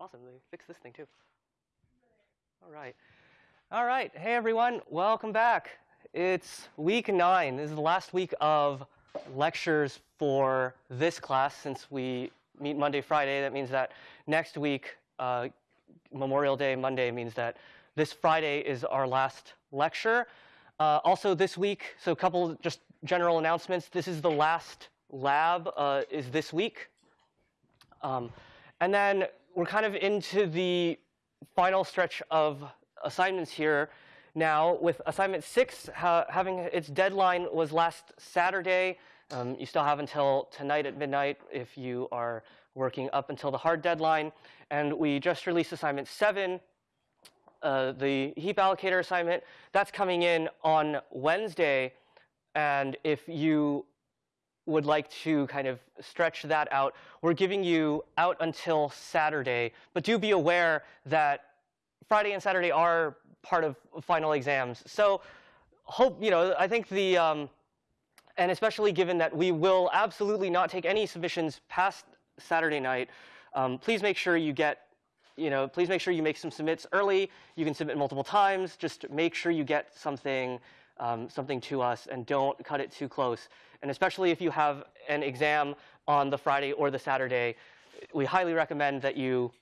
Awesome. They fixed this thing too. All right. All right. Hey, everyone. Welcome back. It's week nine. This is the last week of lectures for this class since we meet Monday, Friday. That means that next week, uh, Memorial Day, Monday, means that this Friday is our last lecture. Uh, also this week, so a couple just general announcements. This is the last lab uh, is this week. Um, and then we're kind of into the final stretch of assignments here now with assignment six ha having its deadline was last Saturday. Um, you still have until tonight at midnight if you are working up until the hard deadline. And we just released assignment seven, uh, the heap allocator assignment. That's coming in on Wednesday. And if you would like to kind of stretch that out, we're giving you out until Saturday. But do be aware that Friday and Saturday are part of final exams. So hope, you know, I think the, um, and especially given that we will absolutely not take any submissions past Saturday night, um, please make sure you get, you know, please make sure you make some submits early. You can submit multiple times. Just make sure you get something, um, something to us and don't cut it too close. And especially if you have an exam on the Friday or the Saturday, we highly recommend that you,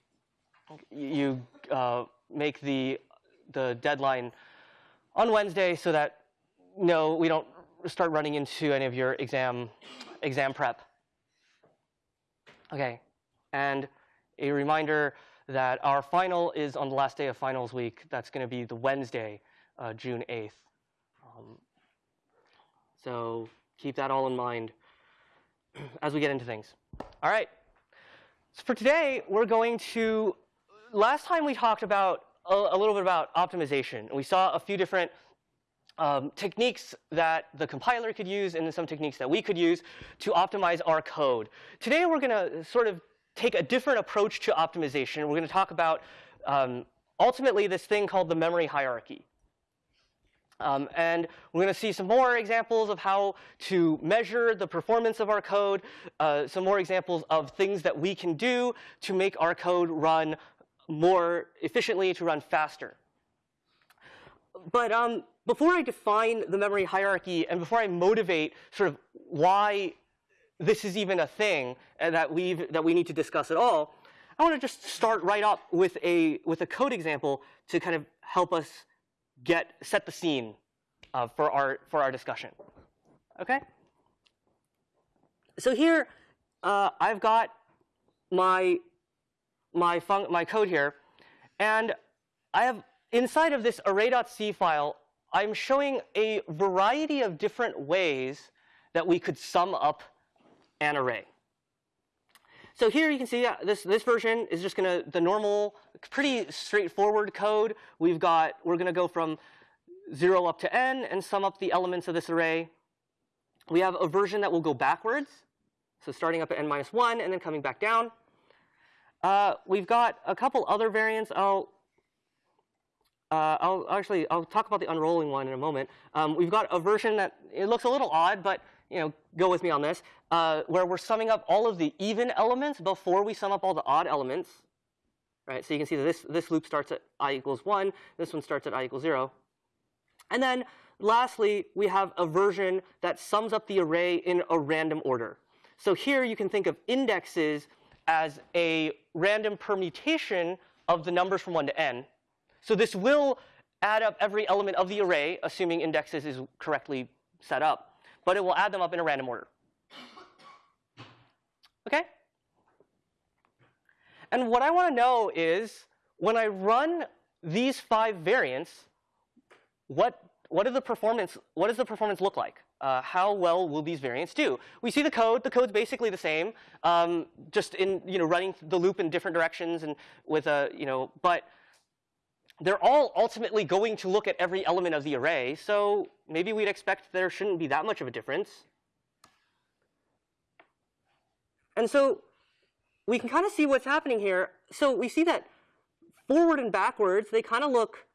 you uh, make the, the deadline on Wednesday so that no, we don't start running into any of your exam, exam prep. Okay, and a reminder that our final is on the last day of finals week. That's going to be the Wednesday, uh, June 8th. Um, so keep that all in mind as we get into things. All right. So for today, we're going to, last time we talked about a, a little bit about optimization. We saw a few different um, techniques that the compiler could use and some techniques that we could use to optimize our code. Today we're going to sort of take a different approach to optimization. We're going to talk about um, ultimately this thing called the memory hierarchy. Um, and we're going to see some more examples of how to measure the performance of our code, uh, some more examples of things that we can do to make our code run more efficiently, to run faster. But um, before I define the memory hierarchy and before I motivate sort of why this is even a thing that, we that we need to discuss at all, I want to just start right up with a, with a code example to kind of help us get, set the scene uh, for, our, for our discussion. Okay? So here, uh, I've got my, my, fun my code here, and I have inside of this array.c file, I'm showing a variety of different ways that we could sum up an array. So here you can see uh, this, this version is just going to, the normal, pretty straightforward code. We've got, we're going to go from 0 up to n and sum up the elements of this array. We have a version that will go backwards. So starting up at n minus 1 and then coming back down. Uh, we've got a couple other variants. I'll uh, I'll actually I'll talk about the unrolling one in a moment. Um, we've got a version that it looks a little odd, but you know, go with me on this, uh, where we're summing up all of the even elements before we sum up all the odd elements. Right, so you can see that this this loop starts at i equals one. This one starts at i equals zero. And then lastly, we have a version that sums up the array in a random order. So here you can think of indexes as a random permutation of the numbers from 1 to n. So this will add up every element of the array, assuming indexes is correctly set up. But it will add them up in a random order. OK? And what I want to know is, when I run these five variants, what, what, the performance, what does the performance look like? Uh, how well will these variants do? We see the code. The code's basically the same, um, just in you know running the loop in different directions and with a you know. But they're all ultimately going to look at every element of the array, so maybe we'd expect there shouldn't be that much of a difference. And so we can kind of see what's happening here. So we see that forward and backwards, they kind of look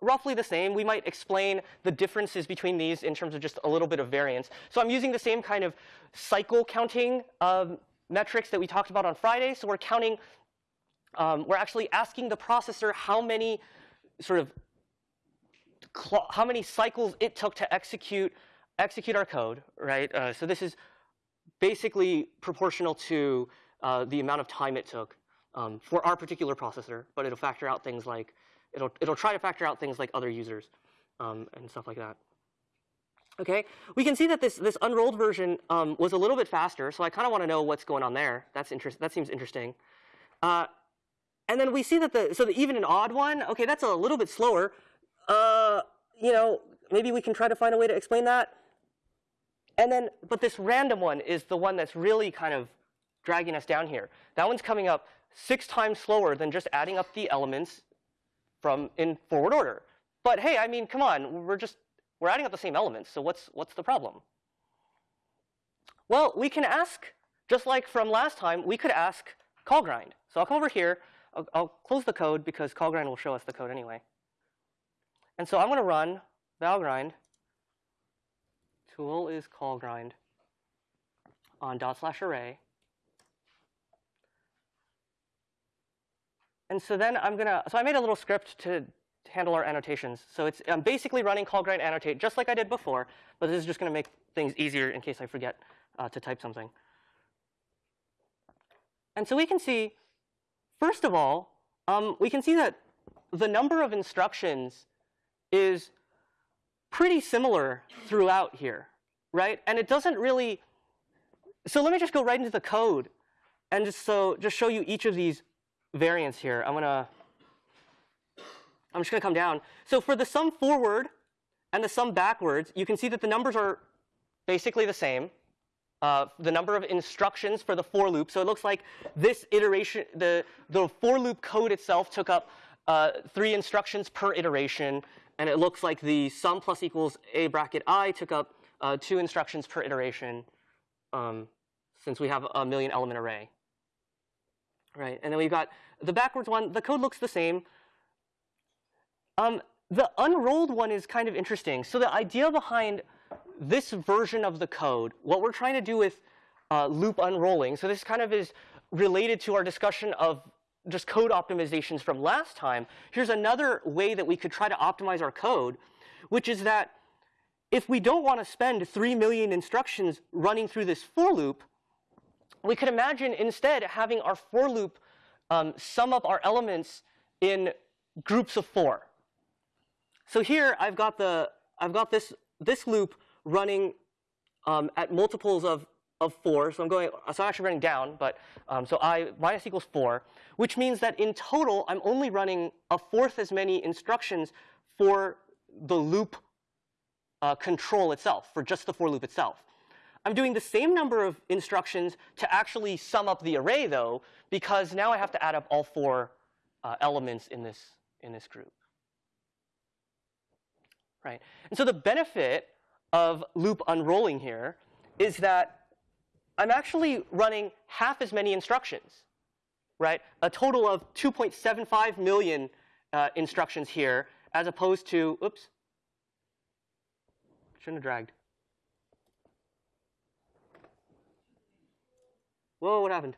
roughly the same. We might explain the differences between these in terms of just a little bit of variance. So I'm using the same kind of cycle counting um, metrics that we talked about on Friday. So we're counting um, we're actually asking the processor how many sort of how many cycles it took to execute execute our code, right? Uh, so this is basically proportional to uh, the amount of time it took um, for our particular processor, but it'll factor out things like it'll it'll try to factor out things like other users um, and stuff like that. Okay, we can see that this this unrolled version um, was a little bit faster, so I kind of want to know what's going on there. That's interest. That seems interesting. Uh, and then we see that the so the even and odd one. Okay, that's a little bit slower. Uh, you know, maybe we can try to find a way to explain that. And then, but this random one is the one that's really kind of dragging us down here. That one's coming up six times slower than just adding up the elements from in forward order. But hey, I mean, come on, we're just we're adding up the same elements, so what's, what's the problem? Well, we can ask, just like from last time, we could ask callgrind. So I'll come over here. I'll, I'll close the code because callgrind will show us the code anyway. And so I'm going to run valgrind. Tool is callgrind on dot slash array. And so then I'm going to, so I made a little script to handle our annotations. So it's I'm basically running callgrind annotate just like I did before, but this is just going to make things easier in case I forget uh, to type something. And so we can see, first of all, um, we can see that the number of instructions is pretty similar throughout here, right? And it doesn't really, so let me just go right into the code and just so just show you each of these variants here. I'm to I'm just to come down. So for the sum forward and the sum backwards, you can see that the numbers are basically the same. Uh, the number of instructions for the for loop. So it looks like this iteration, the, the for loop code itself took up uh, three instructions per iteration. And it looks like the sum plus equals a bracket i took up uh, two instructions per iteration um, since we have a million element array. Right, and then we've got the backwards one. The code looks the same. Um, the unrolled one is kind of interesting. So the idea behind this version of the code, what we're trying to do with uh, loop unrolling, so this kind of is related to our discussion of just code optimizations from last time. Here's another way that we could try to optimize our code, which is that if we don't want to spend 3 million instructions running through this for loop, we could imagine instead having our for loop um, sum up our elements in groups of four. So here I've got the I've got this this loop running um, at multiples of of four. So I'm going so I'm actually running down, but um, so i minus equals four, which means that in total I'm only running a fourth as many instructions for the loop uh, control itself, for just the for loop itself. I'm doing the same number of instructions to actually sum up the array, though, because now I have to add up all four uh, elements in this in this group right? And so the benefit of loop unrolling here is that I'm actually running half as many instructions, right? A total of 2.75 million uh, instructions here, as opposed to, oops, shouldn't have dragged. Whoa, what happened?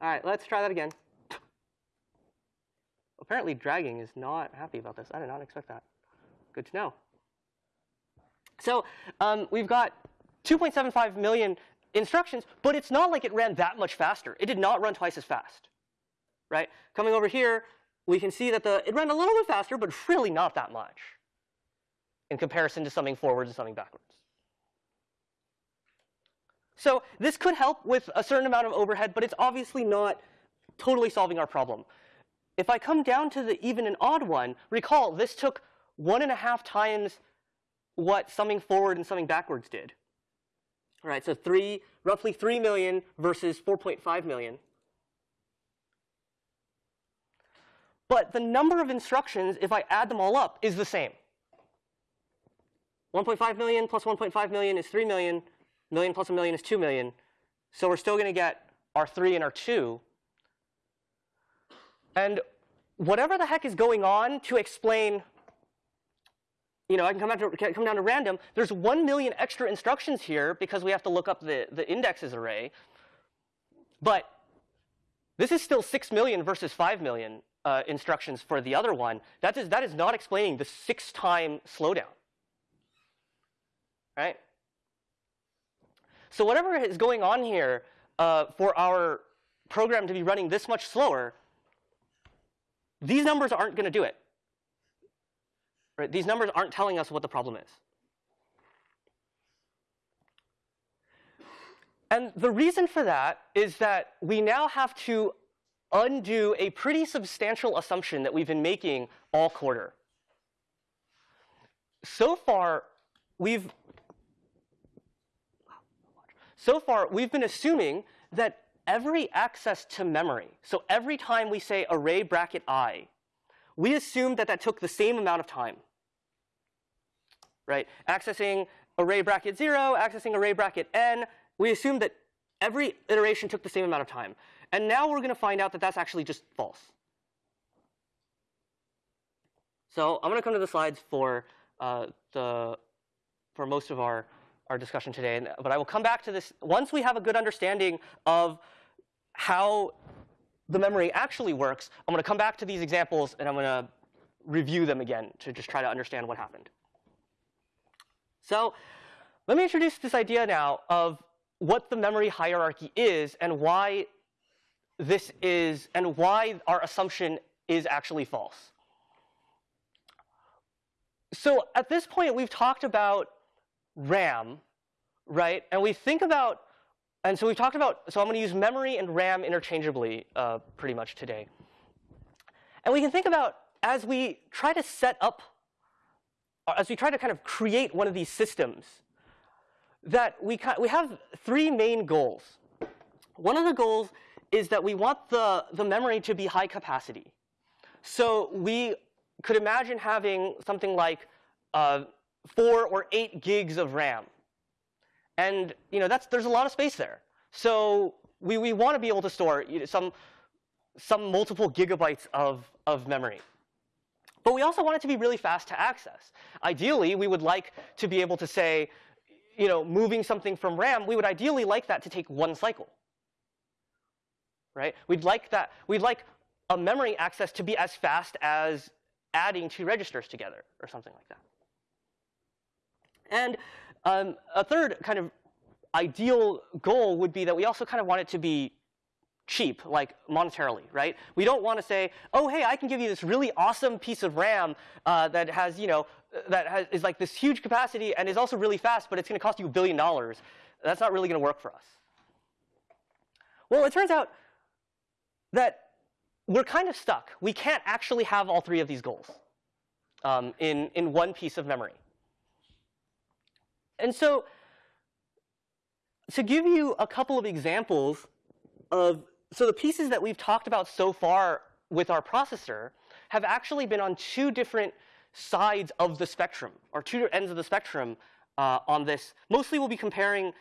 All right, let's try that again apparently dragging is not happy about this. I did not expect that. Good to know. So um, we've got 2.75 million instructions, but it's not like it ran that much faster. It did not run twice as fast, right? Coming over here, we can see that the it ran a little bit faster, but really not that much in comparison to something forwards and something backwards. So this could help with a certain amount of overhead, but it's obviously not totally solving our problem. If I come down to the even and odd one, recall this took one and a half times what summing forward and summing backwards did. All right, so three, roughly 3 million versus 4.5 million. But the number of instructions, if I add them all up, is the same. 1.5 million plus 1.5 million is 3 million. Million plus a million is 2 million. So we're still going to get our 3 and our 2. And whatever the heck is going on to explain, you know, I can come, down to, come down to random. There's 1 million extra instructions here because we have to look up the, the indexes array. But This is still 6 million versus 5 million uh, instructions for the other one. That is, that is not explaining the six-time slowdown. Right? So whatever is going on here uh, for our program to be running this much slower, these numbers aren't going to do it. Right? These numbers aren't telling us what the problem is. And the reason for that is that we now have to undo a pretty substantial assumption that we've been making all quarter. So far, we've so far we've been assuming that every access to memory, so every time we say array bracket i, we assume that that took the same amount of time. Right? Accessing array bracket 0, accessing array bracket n, we assume that every iteration took the same amount of time. And now we're going to find out that that's actually just false. So I'm going to come to the slides for uh, the for most of our our discussion today, and, but I will come back to this once we have a good understanding of how the memory actually works. I'm going to come back to these examples and I'm going to review them again to just try to understand what happened. So let me introduce this idea now of what the memory hierarchy is and why this is and why our assumption is actually false. So at this point, we've talked about RAM, right? And we think about, and so we've talked about, so I'm going to use memory and RAM interchangeably uh, pretty much today. And we can think about, as we try to set up, as we try to kind of create one of these systems, that we, we have three main goals. One of the goals is that we want the, the memory to be high capacity. So we could imagine having something like uh, four or eight gigs of RAM. And you know, that's, there's a lot of space there. So we, we want to be able to store you know, some, some multiple gigabytes of, of memory. But we also want it to be really fast to access. Ideally, we would like to be able to say, you know, moving something from RAM, we would ideally like that to take one cycle right? We'd like that. We'd like a memory access to be as fast as adding two registers together or something like that. And um, a third kind of ideal goal would be that we also kind of want it to be cheap, like monetarily, right? We don't want to say, oh, hey, I can give you this really awesome piece of RAM uh, that has, you know, that has, is like this huge capacity and is also really fast, but it's going to cost you a billion dollars. That's not really going to work for us. Well, it turns out that we're kind of stuck. We can't actually have all three of these goals um, in, in one piece of memory. And so to give you a couple of examples of, so the pieces that we've talked about so far with our processor have actually been on two different sides of the spectrum, or two ends of the spectrum uh, on this. Mostly we'll be comparing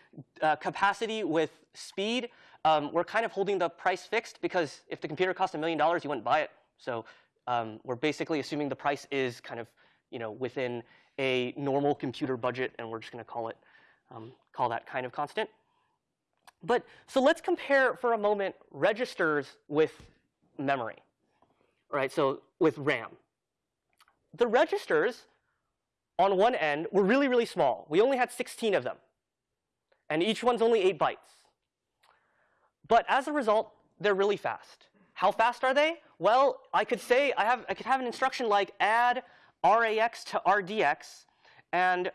uh, capacity with speed, um, we're kind of holding the price fixed because if the computer cost a million dollars, you wouldn't buy it. So um, we're basically assuming the price is kind of you know within a normal computer budget, and we're just going to call it um, call that kind of constant. But so let's compare for a moment registers with memory, right? So with RAM. The registers on one end were really, really small. We only had 16 of them. And each one's only 8 bytes. But as a result, they're really fast. How fast are they? Well, I could say I, have, I could have an instruction like add RAX to RDX. And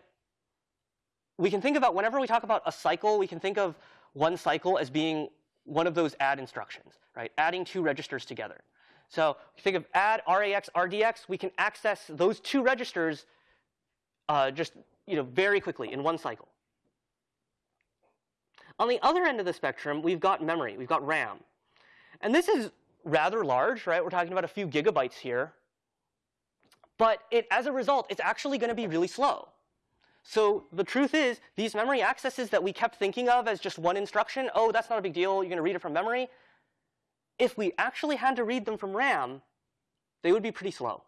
we can think about, whenever we talk about a cycle, we can think of one cycle as being one of those add instructions, right? Adding two registers together. So think of add RAX, RDX, we can access those two registers uh, just you know, very quickly in one cycle. On the other end of the spectrum, we've got memory, we've got RAM. And this is rather large, right? We're talking about a few gigabytes here. But it, as a result, it's actually going to be really slow. So the truth is, these memory accesses that we kept thinking of as just one instruction, oh, that's not a big deal, you're going to read it from memory. If we actually had to read them from RAM, they would be pretty slow.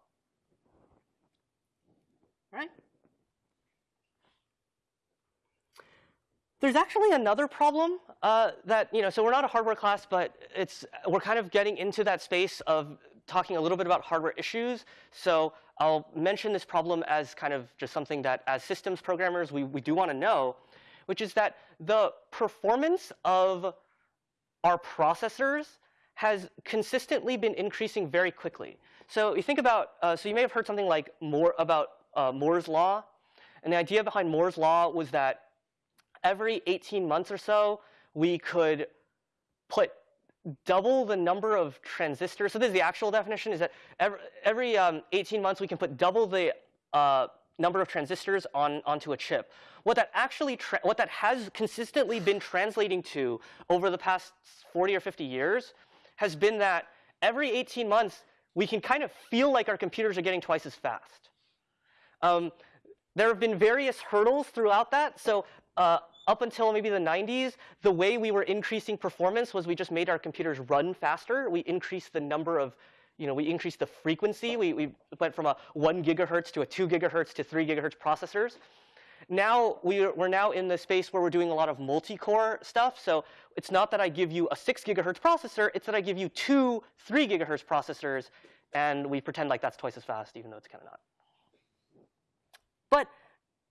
Right? there's actually another problem uh, that, you know, so we're not a hardware class, but it's, we're kind of getting into that space of talking a little bit about hardware issues. So I'll mention this problem as kind of just something that as systems programmers we, we do want to know, which is that the performance of our processors has consistently been increasing very quickly. So you think about, uh, so you may have heard something like more about uh, Moore's law. And the idea behind Moore's law was that every 18 months or so, we could put double the number of transistors. So this is the actual definition, is that every, every um, 18 months we can put double the uh, number of transistors on, onto a chip. What that actually, what that has consistently been translating to over the past 40 or 50 years has been that every 18 months we can kind of feel like our computers are getting twice as fast. Um, there have been various hurdles throughout that. So uh, up until maybe the 90s, the way we were increasing performance was we just made our computers run faster. We increased the number of, you know, we increased the frequency. We, we went from a 1 gigahertz to a 2 gigahertz to 3 gigahertz processors. Now we, we're now in the space where we're doing a lot of multi-core stuff. So it's not that I give you a 6 gigahertz processor. It's that I give you two 3 gigahertz processors, and we pretend like that's twice as fast, even though it's kind of not. But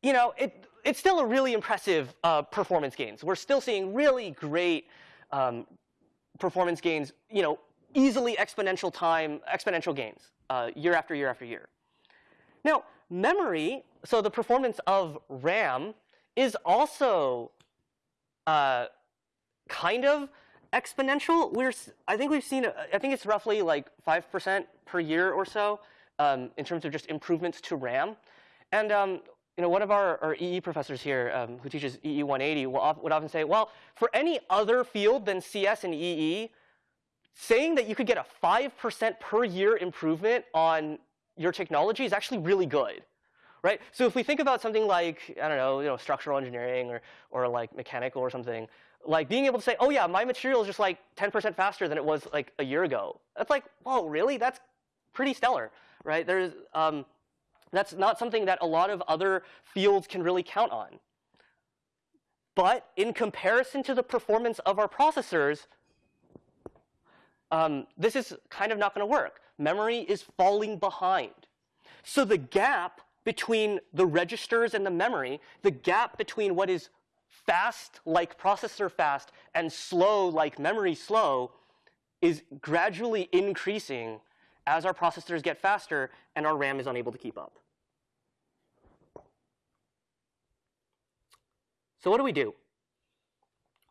you know, it, it's still a really impressive uh, performance gains. We're still seeing really great um, performance gains, you know, easily exponential time, exponential gains uh, year after year after year. Now, memory, so the performance of RAM is also uh, kind of exponential. We're, I think we've seen, I think it's roughly like 5% per year or so um, in terms of just improvements to RAM. And um, you know, one of our, our EE professors here um, who teaches EE 180 will, would often say, well, for any other field than CS and EE, saying that you could get a 5% per year improvement on your technology is actually really good. Right? So if we think about something like, I don't know, you know, structural engineering or, or like mechanical or something, like being able to say, oh yeah, my material is just like 10% faster than it was like a year ago. That's like, whoa, really? That's pretty stellar, right? There's, um, that's not something that a lot of other fields can really count on. But in comparison to the performance of our processors, um, this is kind of not going to work. Memory is falling behind. So the gap between the registers and the memory, the gap between what is fast like processor fast and slow like memory slow is gradually increasing as our processors get faster and our RAM is unable to keep up. So what do we do?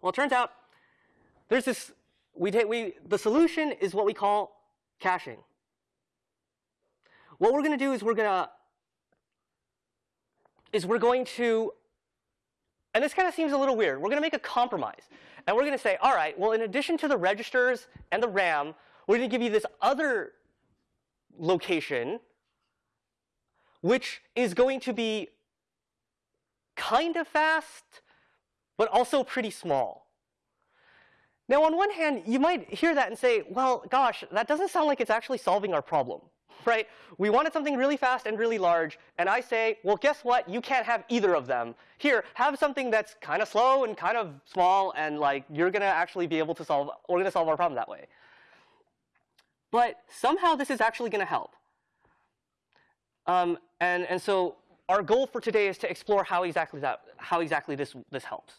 Well, it turns out there's this, we take, we, the solution is what we call caching. What we're going to do is we're going to, is we're going to, and this kind of seems a little weird. We're going to make a compromise. And we're going to say, all right, well, in addition to the registers and the RAM, we're going to give you this other location, which is going to be kind of fast, but also pretty small. Now, on one hand, you might hear that and say, well, gosh, that doesn't sound like it's actually solving our problem, right? We wanted something really fast and really large, and I say, well, guess what? You can't have either of them. Here, have something that's kind of slow and kind of small, and like you're going to actually be able to solve, we're going to solve our problem that way. But somehow this is actually going to help. Um, and, and so our goal for today is to explore how exactly, that, how exactly this, this helps.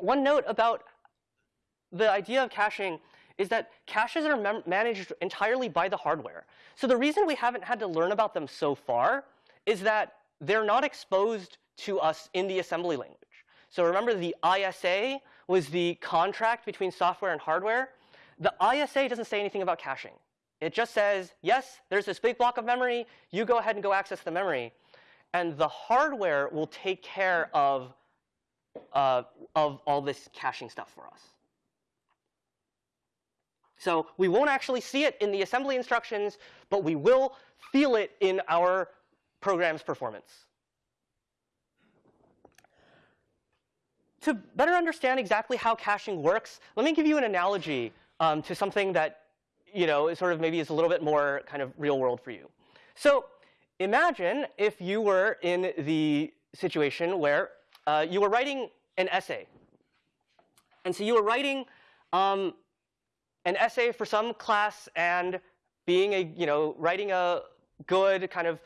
One note about the idea of caching is that caches are managed entirely by the hardware. So the reason we haven't had to learn about them so far is that they're not exposed to us in the assembly language. So remember the ISA was the contract between software and hardware. The ISA doesn't say anything about caching. It just says, yes, there's this big block of memory. You go ahead and go access the memory and the hardware will take care of, uh, of all this caching stuff for us. So we won't actually see it in the assembly instructions, but we will feel it in our program's performance. To better understand exactly how caching works, let me give you an analogy um, to something that you know, sort of maybe is a little bit more kind of real world for you. So imagine if you were in the situation where uh, you were writing an essay. And so you were writing um, an essay for some class and being a, you know, writing a good kind of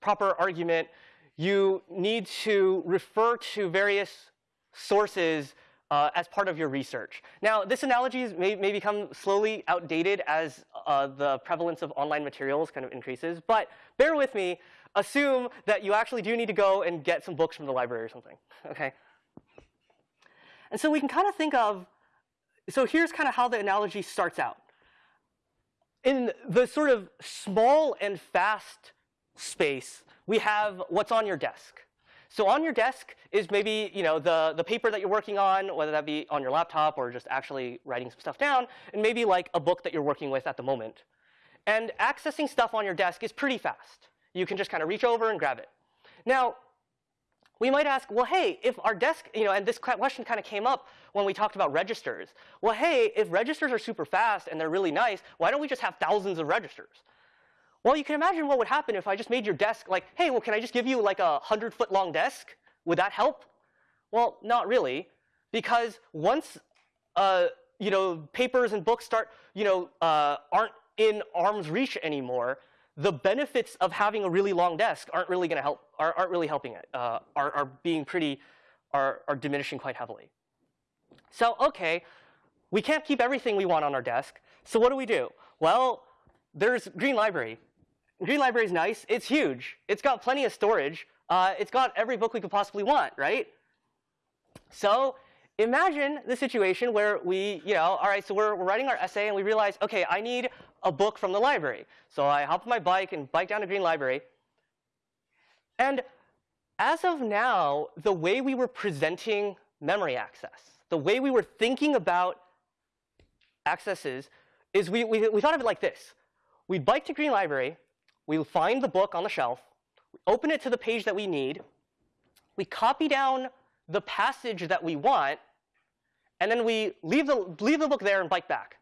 proper argument, you need to refer to various sources uh, as part of your research. Now, this analogy may, may become slowly outdated as uh, the prevalence of online materials kind of increases, but bear with me. Assume that you actually do need to go and get some books from the library or something, okay? And so we can kind of think of, so here's kind of how the analogy starts out. In the sort of small and fast space, we have what's on your desk. So on your desk is maybe you know the, the paper that you're working on, whether that be on your laptop or just actually writing some stuff down, and maybe like a book that you're working with at the moment. And accessing stuff on your desk is pretty fast. You can just kind of reach over and grab it. Now, we might ask, well, hey, if our desk, you know, and this question kind of came up when we talked about registers. Well, hey, if registers are super fast and they're really nice, why don't we just have thousands of registers? Well, you can imagine what would happen if I just made your desk like, hey, well, can I just give you like a 100 foot long desk? Would that help? Well, not really, because once uh, you know papers and books start, you know, uh, aren't in arm's reach anymore, the benefits of having a really long desk aren't really going to help, are, not really helping it, uh, are, are being pretty, are, are diminishing quite heavily. So, okay, we can't keep everything we want on our desk. So what do we do? Well, there's Green Library. Green Library is nice. It's huge. It's got plenty of storage. Uh, it's got every book we could possibly want, right? So imagine the situation where we, you know, all right, so we're, we're writing our essay and we realize, okay, I need a book from the library. So I hop on my bike and bike down to Green Library. And as of now, the way we were presenting memory access, the way we were thinking about accesses is we, we, we thought of it like this. We'd bike to Green Library, we find the book on the shelf, we open it to the page that we need, we copy down the passage that we want, and then we leave the, leave the book there and bike back.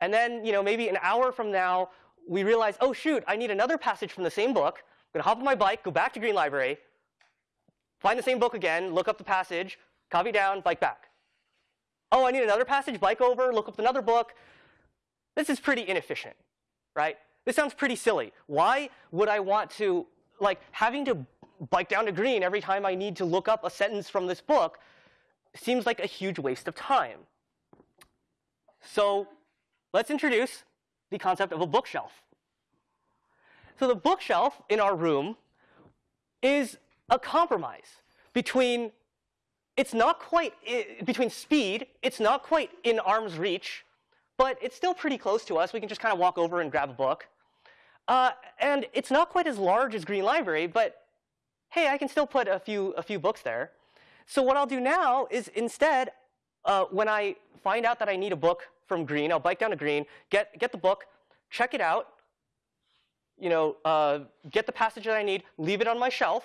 And then, you know, maybe an hour from now, we realize, oh, shoot, I need another passage from the same book. I'm going to hop on my bike, go back to Green Library, find the same book again, look up the passage, copy down, bike back. Oh, I need another passage, bike over, look up another book. This is pretty inefficient, right? This sounds pretty silly. Why would I want to, like, having to bike down to green every time I need to look up a sentence from this book seems like a huge waste of time. So let's introduce the concept of a bookshelf. So the bookshelf in our room is a compromise between it's not quite between speed, it's not quite in arm's reach, but it's still pretty close to us. We can just kind of walk over and grab a book. Uh, and it's not quite as large as Green Library, but hey, I can still put a few, a few books there. So what I'll do now is instead, uh, when I find out that I need a book from Green, I'll bike down to Green, get, get the book, check it out, you know, uh, get the passage that I need, leave it on my shelf,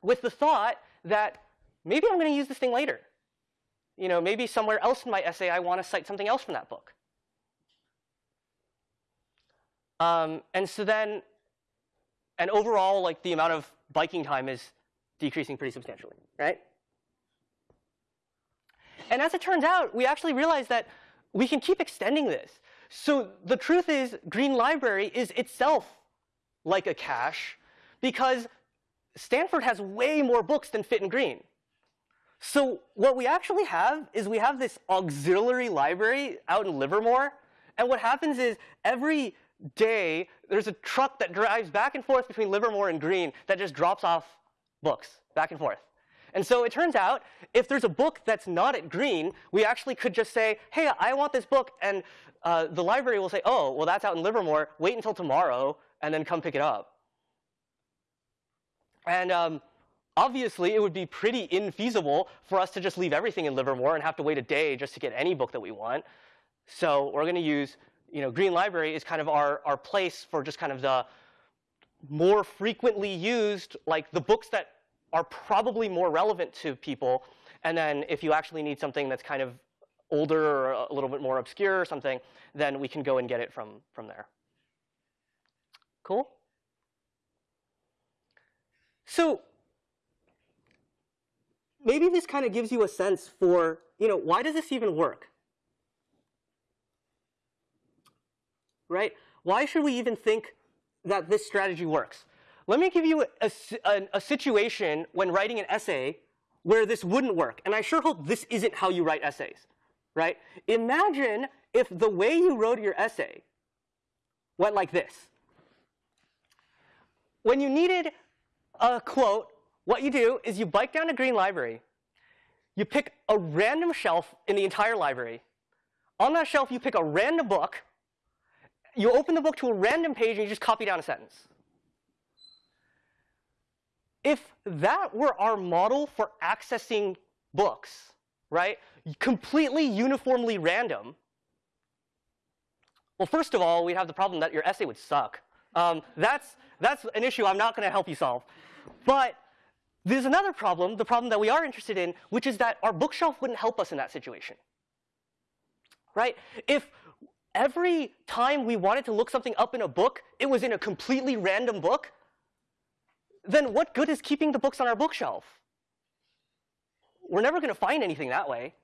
with the thought that maybe I'm going to use this thing later you know, maybe somewhere else in my essay I want to cite something else from that book. Um, and so then, and overall, like the amount of biking time is decreasing pretty substantially, right? And as it turns out, we actually realized that we can keep extending this. So the truth is, Green Library is itself like a cache because Stanford has way more books than fit in Green. So what we actually have is we have this auxiliary library out in Livermore. And what happens is every day there's a truck that drives back and forth between Livermore and Green that just drops off books back and forth. And so it turns out if there's a book that's not at Green, we actually could just say, hey, I want this book. And uh, the library will say, oh, well, that's out in Livermore. Wait until tomorrow and then come pick it up. And um, Obviously, it would be pretty infeasible for us to just leave everything in Livermore and have to wait a day just to get any book that we want. So we're going to use, you know, Green Library is kind of our, our place for just kind of the more frequently used, like the books that are probably more relevant to people. And then if you actually need something that's kind of older or a little bit more obscure or something, then we can go and get it from, from there. Cool? Maybe this kind of gives you a sense for, you know, why does this even work? Right? Why should we even think that this strategy works? Let me give you a, a, a situation when writing an essay where this wouldn't work. And I sure hope this isn't how you write essays, right? Imagine if the way you wrote your essay went like this. When you needed a quote, what you do is you bike down to Green Library, you pick a random shelf in the entire library. On that shelf, you pick a random book, you open the book to a random page, and you just copy down a sentence. If that were our model for accessing books, right, completely uniformly random, well, first of all, we'd have the problem that your essay would suck. Um, that's, that's an issue I'm not going to help you solve. But there's another problem, the problem that we are interested in, which is that our bookshelf wouldn't help us in that situation. Right? If every time we wanted to look something up in a book, it was in a completely random book, then what good is keeping the books on our bookshelf? We're never going to find anything that way.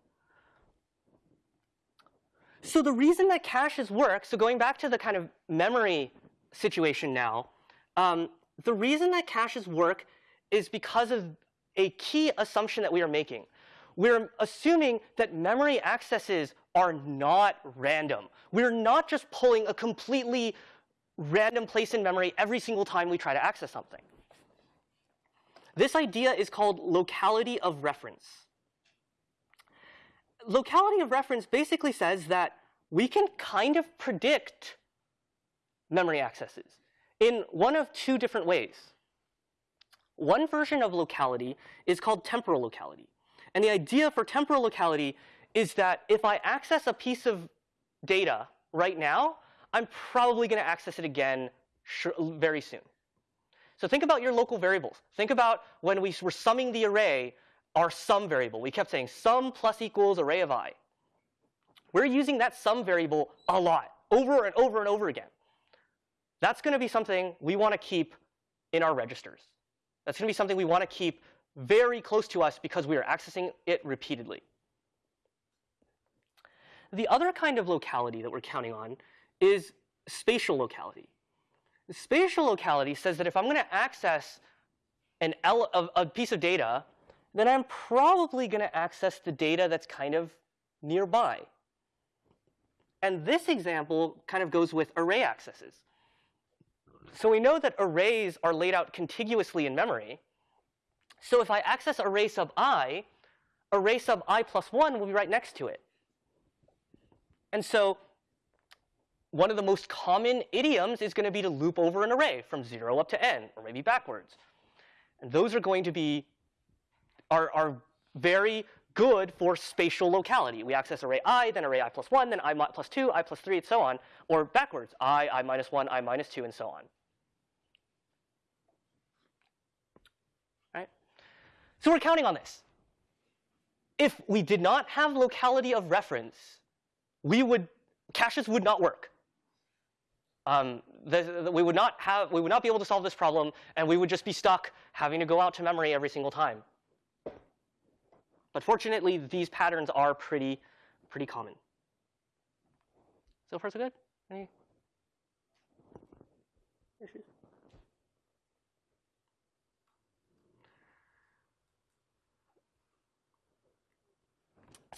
So the reason that caches work, so going back to the kind of memory situation now, um, the reason that caches work is because of a key assumption that we are making. We're assuming that memory accesses are not random. We're not just pulling a completely random place in memory every single time we try to access something. This idea is called locality of reference locality of reference basically says that we can kind of predict memory accesses in one of two different ways. One version of locality is called temporal locality. And the idea for temporal locality is that if I access a piece of data right now, I'm probably going to access it again very soon. So think about your local variables. Think about when we were summing the array, our sum variable. We kept saying sum plus equals array of i. We're using that sum variable a lot, over and over and over again. That's going to be something we want to keep in our registers. That's going to be something we want to keep very close to us because we are accessing it repeatedly. The other kind of locality that we're counting on is spatial locality. Spatial locality says that if I'm going to access an a piece of data then I'm probably going to access the data that's kind of nearby. And this example kind of goes with array accesses. So we know that arrays are laid out contiguously in memory. So if I access array sub i, array sub i plus 1 will be right next to it. And so one of the most common idioms is going to be to loop over an array from 0 up to n, or maybe backwards. And those are going to be are, are very good for spatial locality. We access array i, then array i plus 1, then i plus 2, i plus 3, and so on, or backwards, i, i minus 1, i minus 2, and so on. So we're counting on this. If we did not have locality of reference, we would caches would not work. Um, the, the, we would not have we would not be able to solve this problem, and we would just be stuck having to go out to memory every single time. But fortunately, these patterns are pretty, pretty common. So far, so good? Any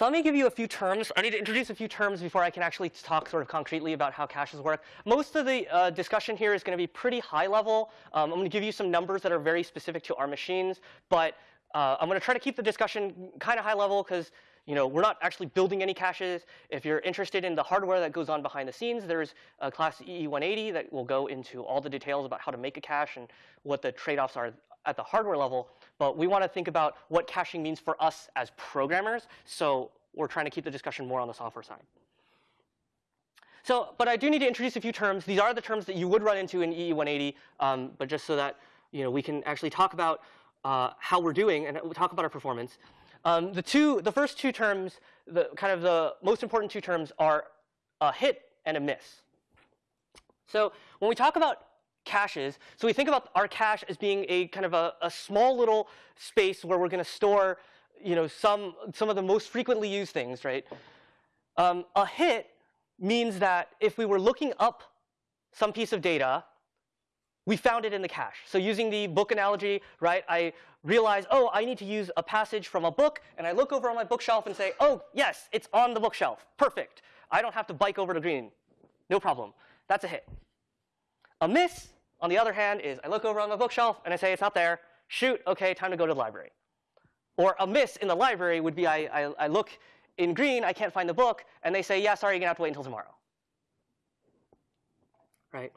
So let me give you a few terms. I need to introduce a few terms before I can actually talk sort of concretely about how caches work. Most of the uh, discussion here is going to be pretty high level. Um, I'm going to give you some numbers that are very specific to our machines, but uh, I'm going to try to keep the discussion kind of high level because you know, we're not actually building any caches. If you're interested in the hardware that goes on behind the scenes, there's a class EE180 that will go into all the details about how to make a cache and what the trade-offs are at the hardware level. But we want to think about what caching means for us as programmers. So we're trying to keep the discussion more on the software side. So, but I do need to introduce a few terms. These are the terms that you would run into in EE180, um, but just so that you know, we can actually talk about uh, how we're doing and talk about our performance. Um, the two, the first two terms, the kind of the most important two terms are a hit and a miss. So when we talk about caches, so we think about our cache as being a kind of a, a small little space where we're going to store you know, some, some of the most frequently used things, right? Um, a hit means that if we were looking up some piece of data, we found it in the cache. So using the book analogy, right, I realize, oh, I need to use a passage from a book, and I look over on my bookshelf and say, oh, yes, it's on the bookshelf. Perfect. I don't have to bike over to green. No problem. That's a hit. A miss, on the other hand, is I look over on the bookshelf and I say, it's not there. Shoot, OK, time to go to the library. Or a miss in the library would be I, I, I look in green, I can't find the book, and they say, yeah, sorry, you're going to have to wait until tomorrow. Right?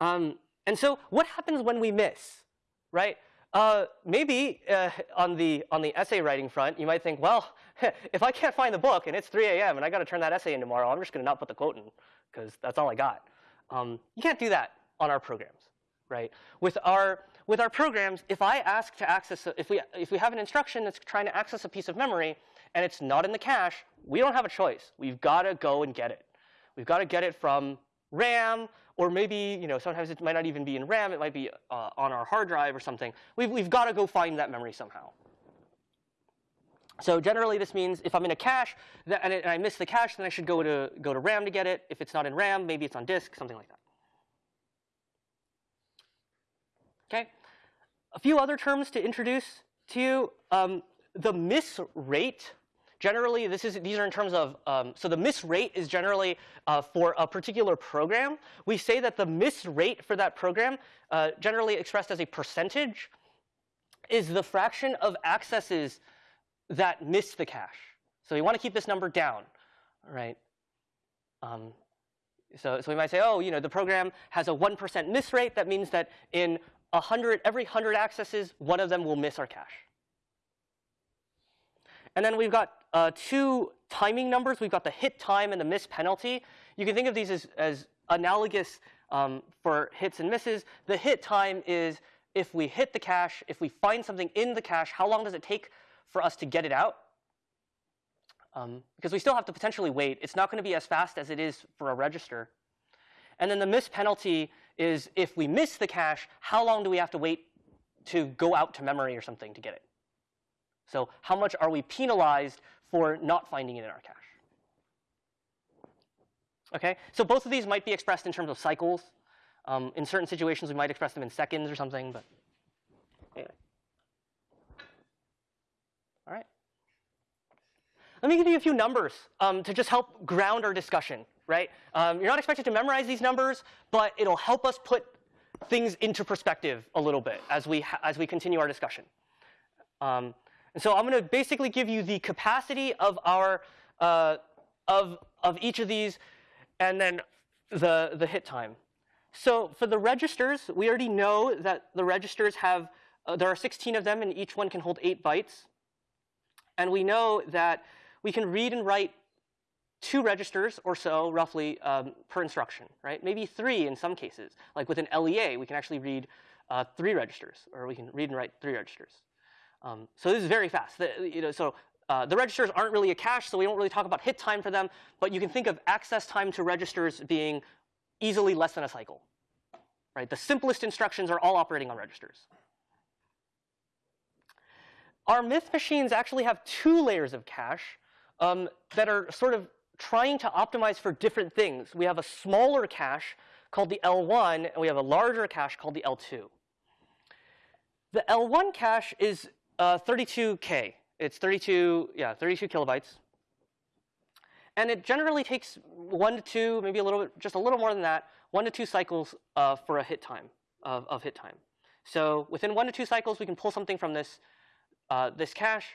Um, and so what happens when we miss? Right? Uh, maybe uh, on, the, on the essay writing front, you might think, well, if I can't find the book and it's 3 a.m. and I got to turn that essay in tomorrow, I'm just going to not put the quote in because that's all I got. Um, you can't do that on our programs, right? With our, with our programs, if I ask to access, a, if, we, if we have an instruction that's trying to access a piece of memory and it's not in the cache, we don't have a choice. We've got to go and get it. We've got to get it from RAM, or maybe you know sometimes it might not even be in RAM. It might be uh, on our hard drive or something. We've, we've got to go find that memory somehow. So generally, this means if I'm in a cache and I miss the cache, then I should go to, go to RAM to get it. If it's not in RAM, maybe it's on disk, something like that. Okay. A few other terms to introduce to you. Um, the miss rate, generally, this is, these are in terms of, um, so the miss rate is generally uh, for a particular program. We say that the miss rate for that program, uh, generally expressed as a percentage, is the fraction of accesses that miss the cache. So we want to keep this number down, right? Um, so, so we might say, oh, you know, the program has a 1% miss rate. That means that in 100, every 100 accesses, one of them will miss our cache. And then we've got uh, two timing numbers. We've got the hit time and the miss penalty. You can think of these as, as analogous um, for hits and misses. The hit time is if we hit the cache, if we find something in the cache, how long does it take for us to get it out? Um, because we still have to potentially wait. It's not going to be as fast as it is for a register. And then the miss penalty is if we miss the cache, how long do we have to wait to go out to memory or something to get it? So how much are we penalized for not finding it in our cache? Okay, so both of these might be expressed in terms of cycles. Um, in certain situations, we might express them in seconds or something, but anyway. All right. Let me give you a few numbers um, to just help ground our discussion, right? Um, you're not expected to memorize these numbers, but it'll help us put things into perspective a little bit as we, as we continue our discussion. Um, and so I'm going to basically give you the capacity of our uh, of of each of these, and then the the hit time. So for the registers, we already know that the registers have uh, there are 16 of them, and each one can hold eight bytes. And we know that we can read and write two registers or so, roughly, um, per instruction, right? Maybe three in some cases. Like with an LEA, we can actually read uh, three registers, or we can read and write three registers. Um, so this is very fast. The, you know, so uh, the registers aren't really a cache, so we don't really talk about hit time for them. But you can think of access time to registers being easily less than a cycle. Right? The simplest instructions are all operating on registers. Our myth machines actually have two layers of cache um, that are sort of trying to optimize for different things. We have a smaller cache called the L1, and we have a larger cache called the L2. The L1 cache is uh, 32K. It's 32, yeah, 32 kilobytes. And it generally takes one to two, maybe a little bit, just a little more than that, one to two cycles uh, for a hit time, of, of hit time. So within one to two cycles, we can pull something from this, uh, this cache.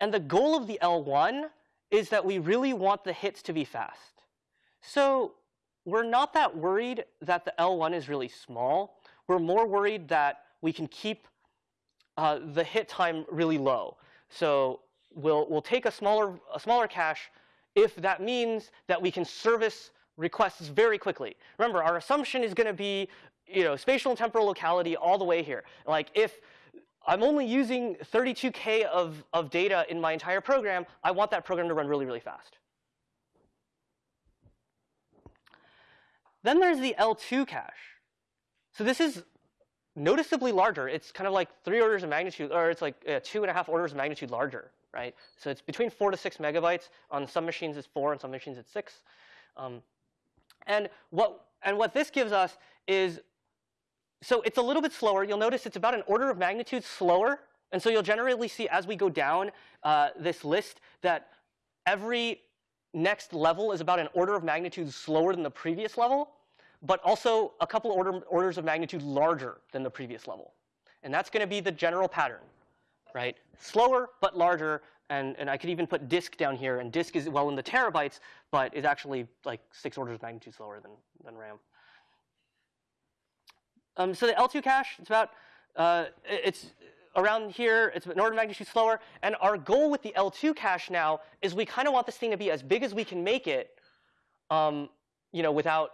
And the goal of the L1 is that we really want the hits to be fast. So we're not that worried that the L1 is really small. We're more worried that we can keep uh, the hit time really low. So we'll, we'll take a smaller, a smaller cache if that means that we can service requests very quickly. Remember, our assumption is going to be you know, spatial and temporal locality all the way here. Like if I'm only using 32K of, of data in my entire program, I want that program to run really, really fast. Then there's the L2 cache. So this is noticeably larger. It's kind of like three orders of magnitude, or it's like uh, two and a half orders of magnitude larger, right? So it's between four to six megabytes. On some machines it's four, on some machines it's six. Um, and what and what this gives us is, so it's a little bit slower. You'll notice it's about an order of magnitude slower. And so you'll generally see as we go down uh, this list that every next level is about an order of magnitude slower than the previous level, but also a couple order, orders of magnitude larger than the previous level. And that's going to be the general pattern, right? Slower, but larger. And, and I could even put disk down here. And disk is well in the terabytes, but is actually like six orders of magnitude slower than, than RAM. Um, so the L2 cache, it's about, uh, it's around here, it's an order of magnitude slower. And our goal with the L2 cache now is we kind of want this thing to be as big as we can make it, um, you know, without,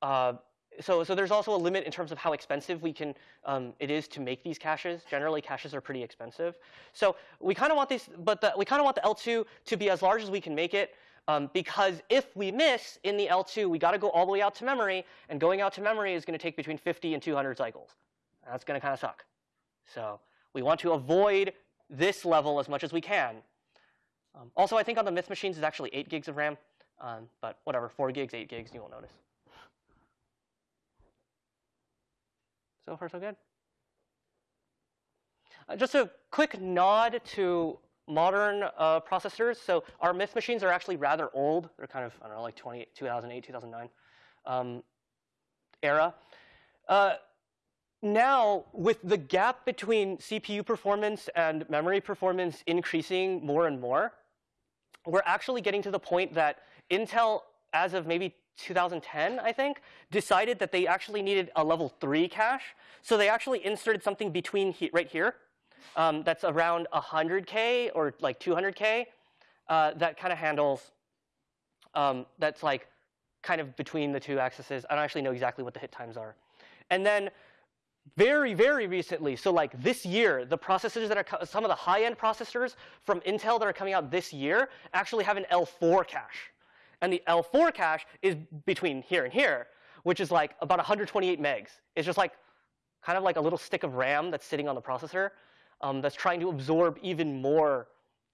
uh, so, so there's also a limit in terms of how expensive we can, um, it is to make these caches. Generally, caches are pretty expensive. So we kind of want these, but the, we kind of want the L2 to be as large as we can make it. Um, because if we miss in the L2, we got to go all the way out to memory, and going out to memory is going to take between 50 and 200 cycles. That's going to kind of suck. So we want to avoid this level as much as we can. Um, also, I think on the Myth machines is actually 8 gigs of RAM, um, but whatever, 4 gigs, 8 gigs, you won't notice. So far, so good. Uh, just a quick nod to modern uh, processors. So our Myth machines are actually rather old. They're kind of, I don't know, like 20, 2008, 2009 um, era. Uh, now, with the gap between CPU performance and memory performance increasing more and more, we're actually getting to the point that Intel, as of maybe 2010, I think, decided that they actually needed a level 3 cache. So they actually inserted something between he right here um, that's around 100K or like 200K uh, that kind of handles, um, that's like kind of between the two accesses. I don't actually know exactly what the hit times are. And then very, very recently, so like this year, the processors that are, some of the high-end processors from Intel that are coming out this year actually have an L4 cache. And the L4 cache is between here and here, which is like about 128 megs. It's just like kind of like a little stick of RAM that's sitting on the processor um, that's trying to absorb even more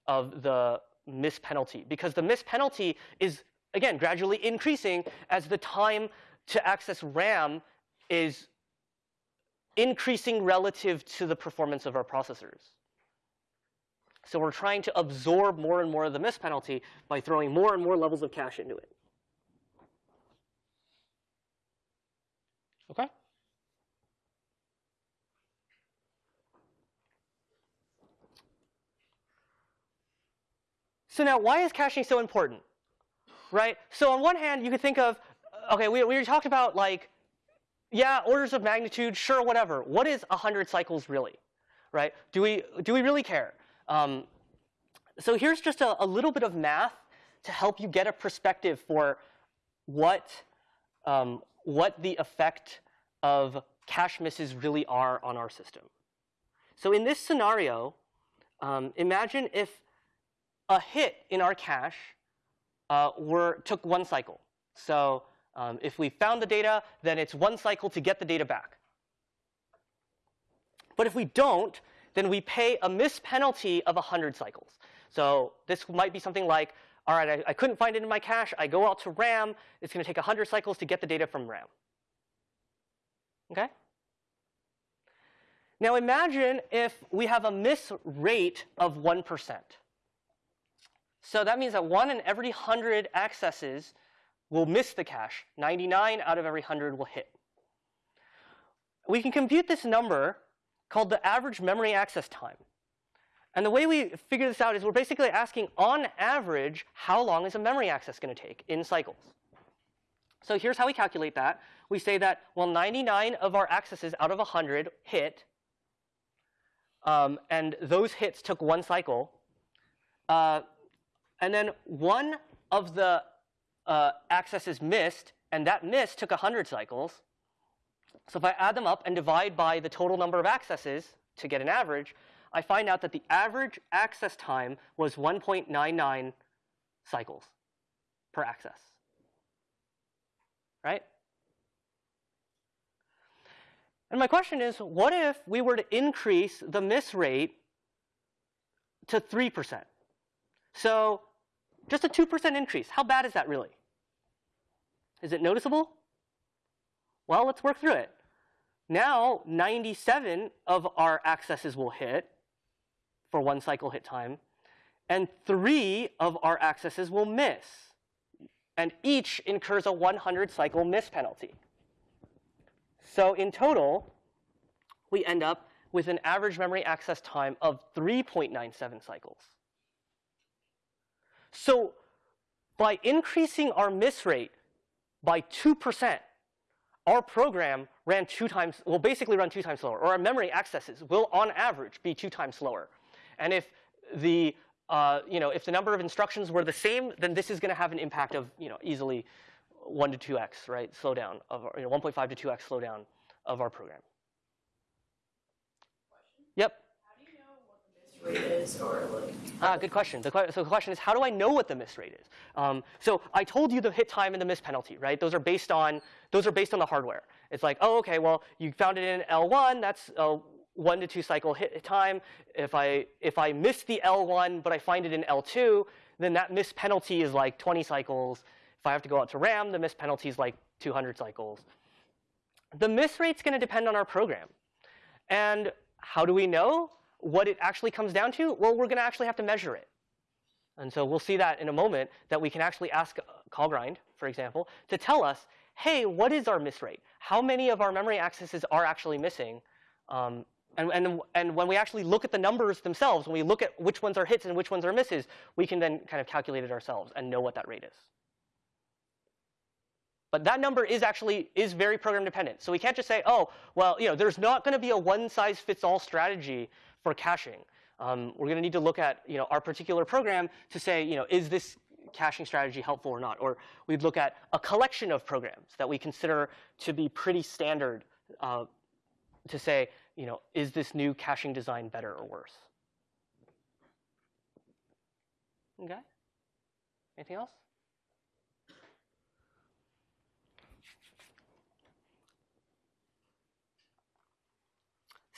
of the miss penalty. Because the miss penalty is, again, gradually increasing as the time to access RAM is increasing relative to the performance of our processors. So we're trying to absorb more and more of the miss penalty by throwing more and more levels of cache into it. Okay? So now, why is caching so important? Right? So on one hand, you could think of, okay, we, we talked about like, yeah, orders of magnitude, sure, whatever. What is 100 cycles really? Right? Do we, do we really care? Um, so here's just a, a little bit of math to help you get a perspective for what, um, what the effect of cache misses really are on our system. So in this scenario, um, imagine if a hit in our cache uh, were, took one cycle. So um, if we found the data, then it's one cycle to get the data back. But if we don't, then we pay a miss penalty of 100 cycles. So this might be something like, all right, I, I couldn't find it in my cache. I go out to RAM. It's going to take 100 cycles to get the data from RAM. Okay? Now imagine if we have a miss rate of 1%. So that means that one in every 100 accesses will miss the cache. 99 out of every 100 will hit. We can compute this number called the average memory access time. And the way we figure this out is we're basically asking, on average, how long is a memory access going to take in cycles? So here's how we calculate that. We say that, well, 99 of our accesses out of 100 hit, um, and those hits took one cycle. Uh, and then one of the uh, accesses missed, and that miss took 100 cycles. So if I add them up and divide by the total number of accesses to get an average, I find out that the average access time was 1.99 cycles per access. Right? And my question is, what if we were to increase the miss rate to 3%? So just a 2% increase. How bad is that really? Is it noticeable? Well, let's work through it. Now, 97 of our accesses will hit for one cycle hit time, and three of our accesses will miss. And each incurs a 100 cycle miss penalty. So in total, we end up with an average memory access time of 3.97 cycles. So by increasing our miss rate by 2%, our program ran two times, will basically run two times slower, or our memory accesses will, on average, be two times slower. And if the, uh, you know, if the number of instructions were the same, then this is going to have an impact of, you know, easily 1 to 2x, right, slowdown of, you know, 1.5 to 2x slowdown of our program. Yep. Is or like Ah, good question. The, so the question is, how do I know what the miss rate is? Um, so I told you the hit time and the miss penalty, right? Those are based on those are based on the hardware. It's like, oh, okay, well, you found it in L1. That's a one to two cycle hit time. If I if I miss the L1 but I find it in L2, then that miss penalty is like 20 cycles. If I have to go out to RAM, the miss penalty is like 200 cycles. The miss rate's going to depend on our program. And how do we know? What it actually comes down to? Well, we're going to actually have to measure it. And so we'll see that in a moment, that we can actually ask callgrind, for example, to tell us, hey, what is our miss rate? How many of our memory accesses are actually missing? Um, and, and, and when we actually look at the numbers themselves, when we look at which ones are hits and which ones are misses, we can then kind of calculate it ourselves and know what that rate is. But that number is actually is very program dependent. So we can't just say, oh, well, you know, there's not going to be a one size fits all strategy for caching. Um, we're going to need to look at you know, our particular program to say, you know, is this caching strategy helpful or not? Or we'd look at a collection of programs that we consider to be pretty standard uh, to say, you know, is this new caching design better or worse? Okay. Anything else?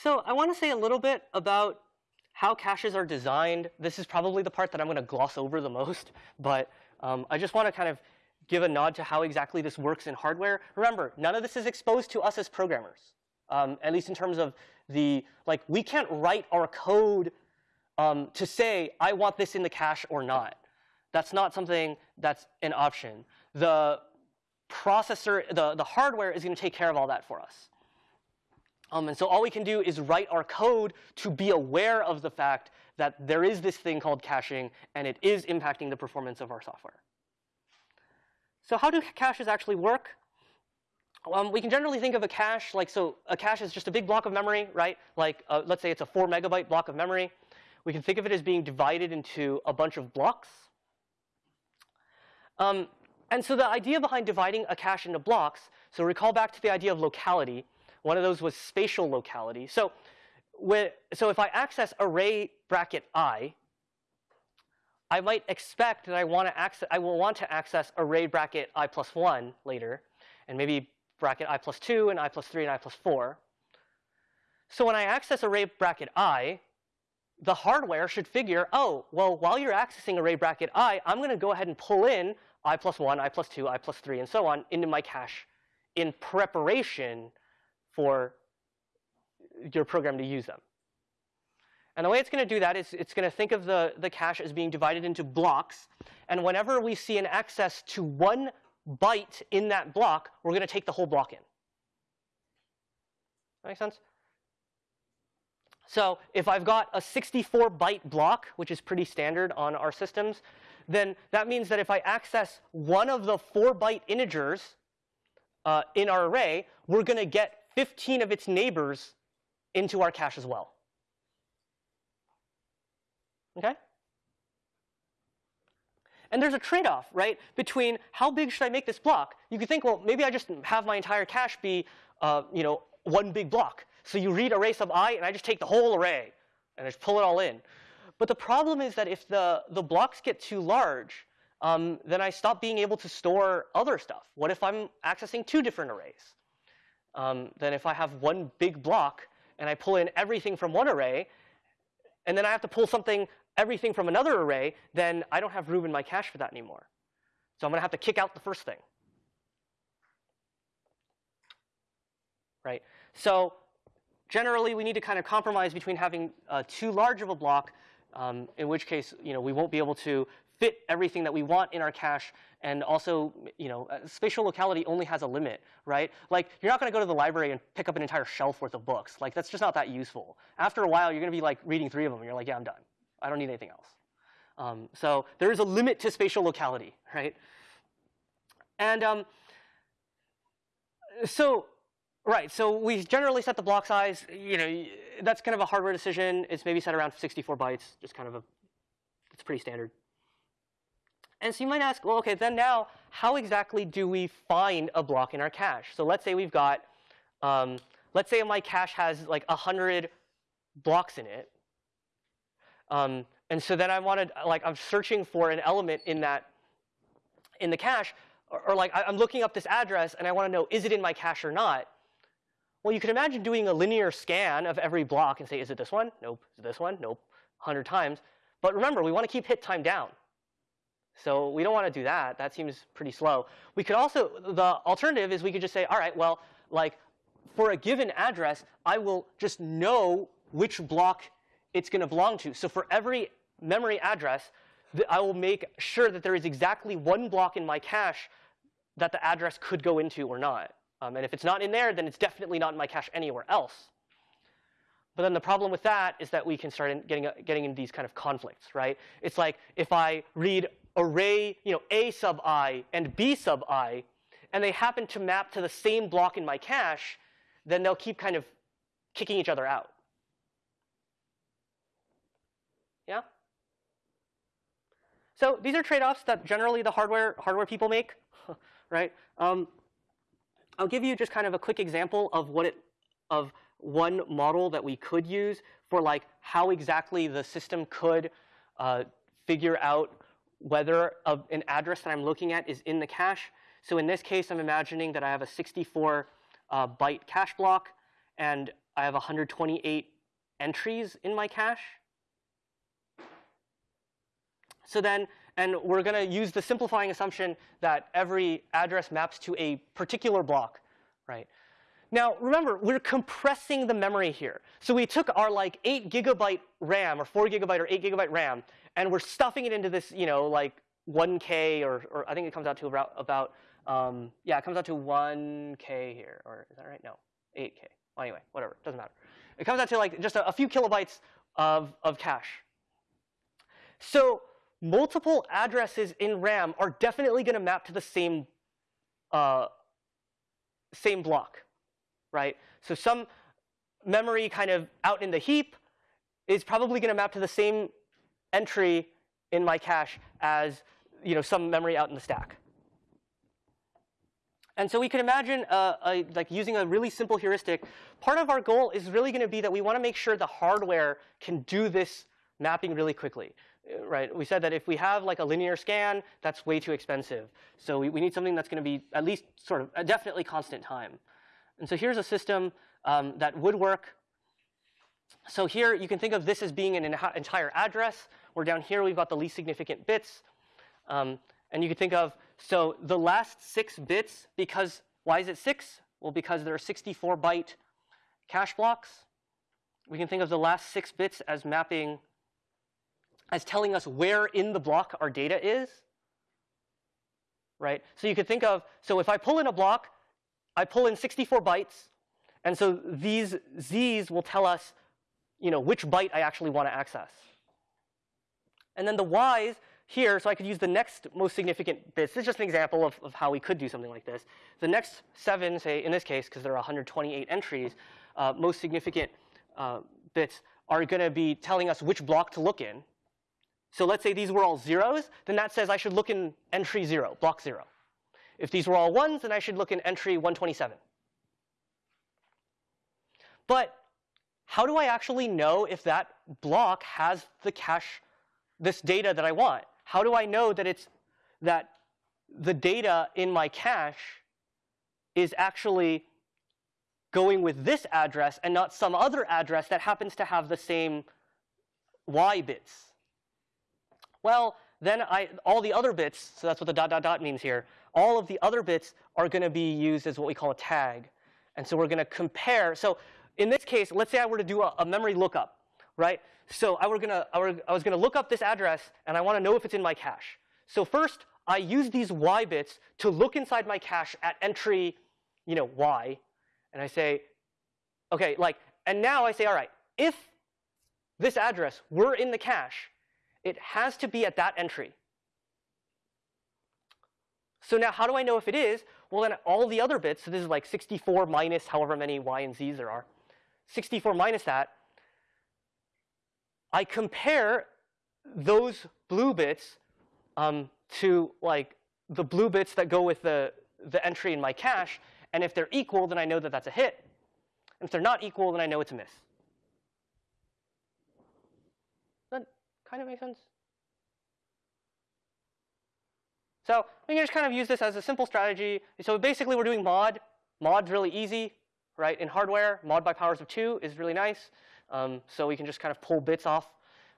So I want to say a little bit about how caches are designed. This is probably the part that I'm going to gloss over the most, but um, I just want to kind of give a nod to how exactly this works in hardware. Remember, none of this is exposed to us as programmers, um, at least in terms of the, like, we can't write our code um, to say, I want this in the cache or not. That's not something that's an option. The processor, the, the hardware is going to take care of all that for us. Um, and so all we can do is write our code to be aware of the fact that there is this thing called caching, and it is impacting the performance of our software. So how do caches actually work? Um, we can generally think of a cache like, so a cache is just a big block of memory, right? Like, uh, let's say it's a 4 megabyte block of memory. We can think of it as being divided into a bunch of blocks. Um, and so the idea behind dividing a cache into blocks, so recall back to the idea of locality, one of those was spatial locality. So, so if I access array bracket i, I might expect that I want to access, I will want to access array bracket i plus 1 later, and maybe bracket i plus 2 and i plus 3 and i plus 4. So when I access array bracket i, the hardware should figure, oh, well, while you're accessing array bracket i, I'm going to go ahead and pull in i plus 1, i plus 2, i plus 3, and so on into my cache in preparation for your program to use them. And the way it's going to do that is it's going to think of the, the cache as being divided into blocks. And whenever we see an access to one byte in that block, we're going to take the whole block in. That make sense? So if I've got a 64 byte block, which is pretty standard on our systems, then that means that if I access one of the four byte integers uh, in our array, we're going to get 15 of its neighbors into our cache as well. Okay? And there's a trade-off, right, between how big should I make this block? You could think, well, maybe I just have my entire cache be, uh, you know, one big block. So you read array sub i, and I just take the whole array, and I just pull it all in. But the problem is that if the, the blocks get too large, um, then I stop being able to store other stuff. What if I'm accessing two different arrays? Um, if I have one big block and I pull in everything from one array, and then I have to pull something, everything from another array, then I don't have room in my cache for that anymore. So I'm going to have to kick out the first thing. Right? So generally, we need to kind of compromise between having uh, too large of a block, um, in which case you know, we won't be able to fit everything that we want in our cache, and also you know, uh, spatial locality only has a limit, right? Like you're not going to go to the library and pick up an entire shelf worth of books. Like that's just not that useful. After a while, you're going to be like reading three of them, and you're like, yeah, I'm done. I don't need anything else. Um, so there is a limit to spatial locality, right? And um, so Right. So we generally set the block size. You know, that's kind of a hardware decision. It's maybe set around 64 bytes, just kind of a. It's pretty standard. And so you might ask, well, okay, then now, how exactly do we find a block in our cache? So let's say we've got, um, let's say my cache has like 100 blocks in it. Um, and so then I wanted, like, I'm searching for an element in that, in the cache, or, or like I'm looking up this address and I want to know, is it in my cache or not? Well, you can imagine doing a linear scan of every block and say, is it this one? Nope. Is it this one? Nope. 100 times. But remember, we want to keep hit time down. So we don't want to do that. That seems pretty slow. We could also, the alternative is we could just say, all right, well, like for a given address, I will just know which block it's going to belong to. So for every memory address, I will make sure that there is exactly one block in my cache that the address could go into or not. Um, and if it's not in there, then it's definitely not in my cache anywhere else. But then the problem with that is that we can start getting, getting into these kind of conflicts, right? It's like if I read array, you know, A sub i and B sub i, and they happen to map to the same block in my cache, then they'll keep kind of kicking each other out. Yeah? So these are trade-offs that generally the hardware, hardware people make, right? Um, I'll give you just kind of a quick example of what it, of one model that we could use for like how exactly the system could uh, figure out whether a, an address that I'm looking at is in the cache. So in this case, I'm imagining that I have a 64 uh, byte cache block, and I have 128 entries in my cache. So then and we're going to use the simplifying assumption that every address maps to a particular block, right? Now, remember, we're compressing the memory here. So we took our like 8 gigabyte RAM or 4 gigabyte or 8 gigabyte RAM, and we're stuffing it into this, you know, like 1K or, or I think it comes out to about, about um, yeah, it comes out to 1K here. Or is that right? No, 8K. Well, anyway, whatever. Doesn't matter. It comes out to like just a, a few kilobytes of, of cache. So multiple addresses in RAM are definitely going to map to the same, uh, same block, right? So some memory kind of out in the heap is probably going to map to the same entry in my cache as you know, some memory out in the stack. And so we can imagine uh, a, like using a really simple heuristic. Part of our goal is really going to be that we want to make sure the hardware can do this mapping really quickly right? We said that if we have like a linear scan, that's way too expensive. So we, we need something that's going to be at least sort of definitely constant time. And so here's a system um, that would work. So here you can think of this as being an entire address, where down here we've got the least significant bits. Um, and you can think of, so the last six bits, because, why is it six? Well, because there are 64 byte cache blocks. We can think of the last six bits as mapping as telling us where in the block our data is. Right? So you could think of, so if I pull in a block, I pull in 64 bytes, and so these z's will tell us you know, which byte I actually want to access. And then the y's here, so I could use the next most significant bits. This is just an example of, of how we could do something like this. The next seven, say in this case, because there are 128 entries, uh, most significant uh, bits are going to be telling us which block to look in. So let's say these were all zeros, then that says I should look in entry 0, block 0. If these were all ones, then I should look in entry 127. But how do I actually know if that block has the cache, this data that I want? How do I know that it's that the data in my cache is actually going with this address and not some other address that happens to have the same y bits? Well, then I, all the other bits, so that's what the dot dot dot means here, all of the other bits are going to be used as what we call a tag. And so we're going to compare. So in this case, let's say I were to do a, a memory lookup, right? So I, were gonna, I, were, I was going to look up this address, and I want to know if it's in my cache. So first, I use these y bits to look inside my cache at entry, you know, y, and I say, okay, like, and now I say, all right, if this address were in the cache, it has to be at that entry. So now how do I know if it is? Well, then all the other bits, so this is like 64 minus however many y and z's there are, 64 minus that, I compare those blue bits um, to like the blue bits that go with the, the entry in my cache, and if they're equal, then I know that that's a hit. And if they're not equal, then I know it's a miss. That kind of makes sense? So we can just kind of use this as a simple strategy. So basically, we're doing mod. Mod's really easy, right? In hardware, mod by powers of 2 is really nice. Um, so we can just kind of pull bits off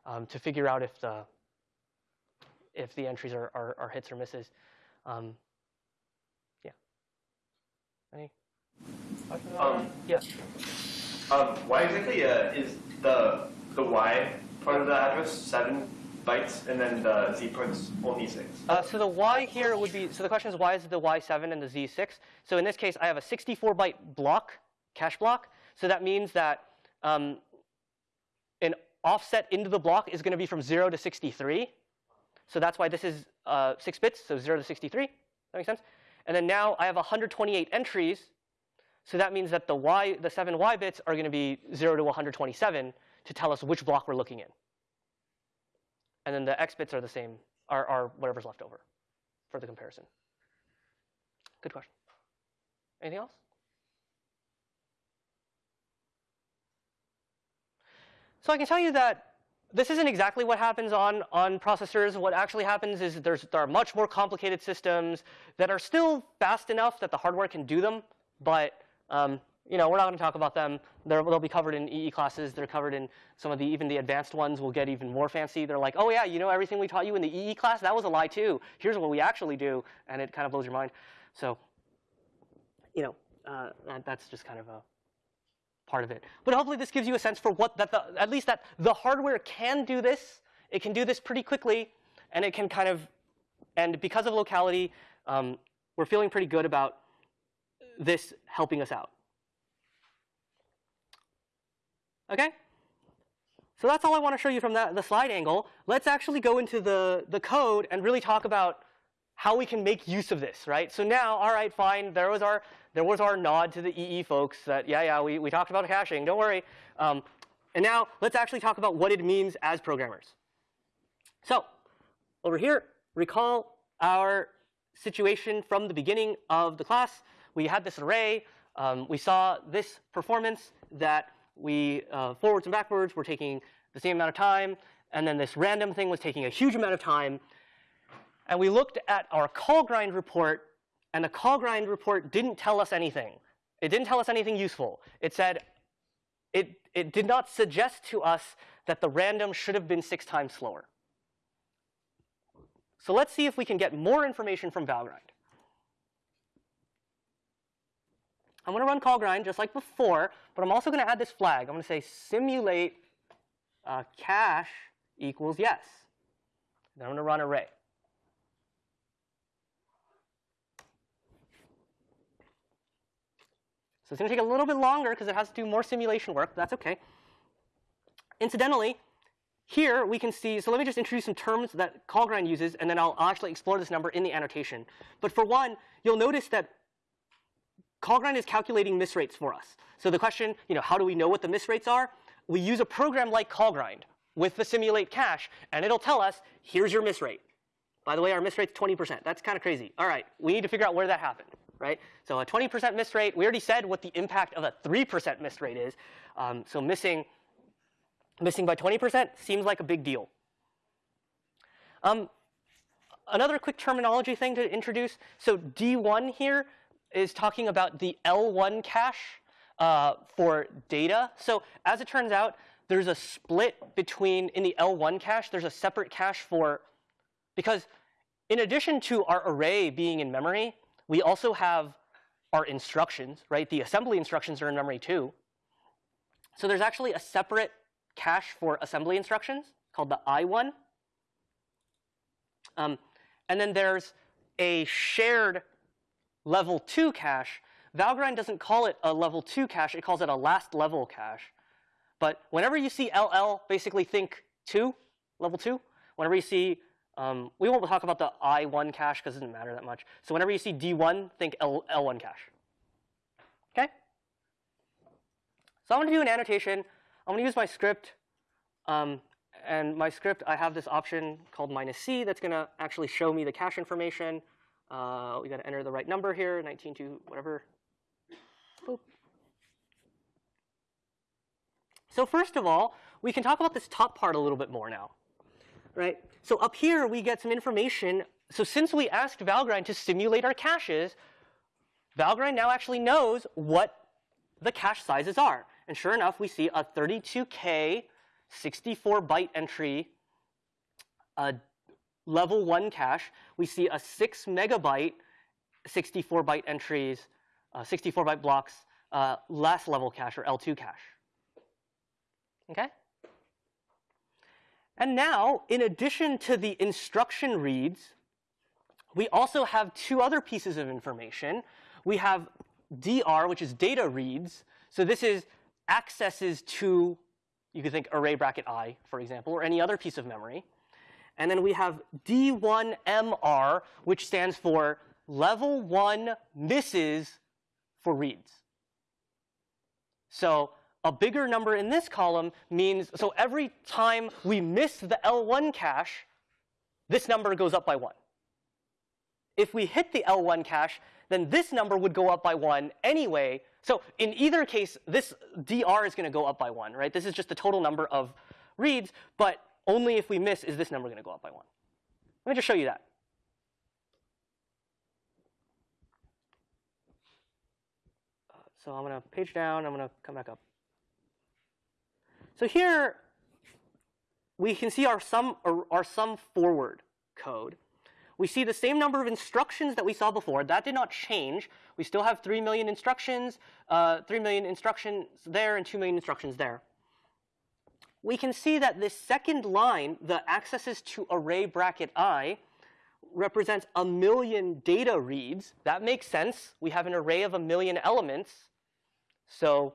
um, to figure out if the if the entries are, are, are hits or misses. Um, yeah. Any? Um, yeah. Um, why exactly uh, is the the y part of the address seven bytes, and then the z part's only six? Uh, so the y here would be, so the question is why is the y7 and the z6? So in this case, I have a 64 byte block, cache block. So that means that um, an offset into the block is going to be from 0 to 63. So that's why this is uh, 6 bits, so 0 to 63. That makes sense? And then now I have 128 entries. So that means that the y, the 7 y bits are going to be 0 to 127 to tell us which block we're looking in. And then the x bits are the same, are, are whatever's left over for the comparison. Good question. Anything else? So I can tell you that this isn't exactly what happens on, on processors. What actually happens is there's, there are much more complicated systems that are still fast enough that the hardware can do them, but um, you know, we're not going to talk about them. they will be covered in EE classes. They're covered in some of the, even the advanced ones will get even more fancy. They're like, oh yeah, you know everything we taught you in the EE class? That was a lie too. Here's what we actually do. And it kind of blows your mind. So, you know, uh, that's just kind of a part of it. But hopefully this gives you a sense for what, that the, at least that the hardware can do this. It can do this pretty quickly. And it can kind of, and because of locality, um, we're feeling pretty good about this helping us out. Okay? So that's all I want to show you from that, the slide angle. Let's actually go into the, the code and really talk about how we can make use of this, right? So now, all right, fine, there was our, there was our nod to the EE folks that, yeah, yeah, we, we talked about caching, don't worry. Um, and now let's actually talk about what it means as programmers. So over here, recall our situation from the beginning of the class. We had this array. Um, we saw this performance that we uh, forwards and backwards were taking the same amount of time, and then this random thing was taking a huge amount of time. And we looked at our callgrind report, and the callgrind report didn't tell us anything. It didn't tell us anything useful. It said, it, it did not suggest to us that the random should have been six times slower. So let's see if we can get more information from Valgrind. I'm going to run callgrind just like before, but I'm also going to add this flag. I'm going to say simulate uh, cache equals yes. Then I'm going to run array. So it's going to take a little bit longer because it has to do more simulation work. But that's OK. Incidentally, here we can see, so let me just introduce some terms that callgrind uses, and then I'll actually explore this number in the annotation. But for one, you'll notice that CallGrind is calculating miss rates for us. So the question, you know, how do we know what the miss rates are? We use a program like CallGrind with the simulate cache, and it'll tell us, here's your miss rate. By the way, our miss rate's 20%. That's kind of crazy. All right, we need to figure out where that happened, right? So a 20% miss rate, we already said what the impact of a 3% miss rate is. Um, so missing, missing by 20% seems like a big deal. Um, another quick terminology thing to introduce. So D1 here is talking about the L1 cache. uh, for data. So as it turns out, there's a split between, in the L1 cache, there's a separate cache for, because in addition to our array being in memory, we also have our instructions, right? The assembly instructions are in memory too. So there's actually a separate cache for assembly instructions called the I1. Um, and then there's a shared level 2 cache. Valgrind doesn't call it a level 2 cache, it calls it a last level cache. But whenever you see LL, basically think 2, level 2. Whenever you see, um, we won't talk about the I1 cache because it doesn't matter that much. So whenever you see D1, think L, L1 cache. Okay? So I'm going to do an annotation. I'm going to use my script. Um, and my script, I have this option called minus C that's going to actually show me the cache information. Uh, we got to enter the right number here, 19 to whatever. Boop. So first of all, we can talk about this top part a little bit more now, right? So up here, we get some information. So since we asked Valgrind to simulate our caches, Valgrind now actually knows what the cache sizes are. And sure enough, we see a 32K 64 byte entry, a level 1 cache. We see a 6 megabyte 64 byte entries, uh, 64 byte blocks, uh, last level cache or L2 cache. Okay? And now, in addition to the instruction reads, we also have two other pieces of information. We have DR, which is data reads. So this is accesses to, you could think array bracket i, for example, or any other piece of memory. And then we have D1MR, which stands for level 1 misses for reads. So a bigger number in this column means, so every time we miss the L1 cache, this number goes up by 1. If we hit the L1 cache, then this number would go up by 1 anyway. So in either case, this dr is going to go up by 1, right? This is just the total number of reads, but only if we miss is this number going to go up by 1. Let me just show you that. So I'm going to page down. I'm going to come back up. So here we can see our sum, our sum forward code. We see the same number of instructions that we saw before. That did not change. We still have 3 million instructions, uh, 3 million instructions there, and 2 million instructions there. We can see that this second line, the accesses to array bracket i, represents a million data reads. That makes sense. We have an array of a million elements. So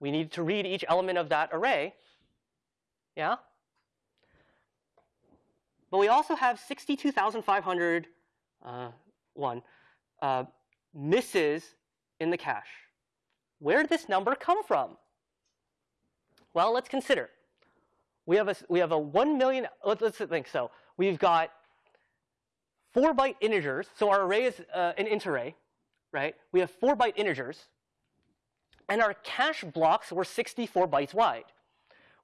we need to read each element of that array. Yeah? But we also have 62,501 uh, one uh, misses in the cache. Where did this number come from? Well, let's consider. We have a we have a 1 million. Let's, let's think. So we've got four byte integers. So our array is uh, an int array, right? We have four byte integers. And our cache blocks were 64 bytes wide,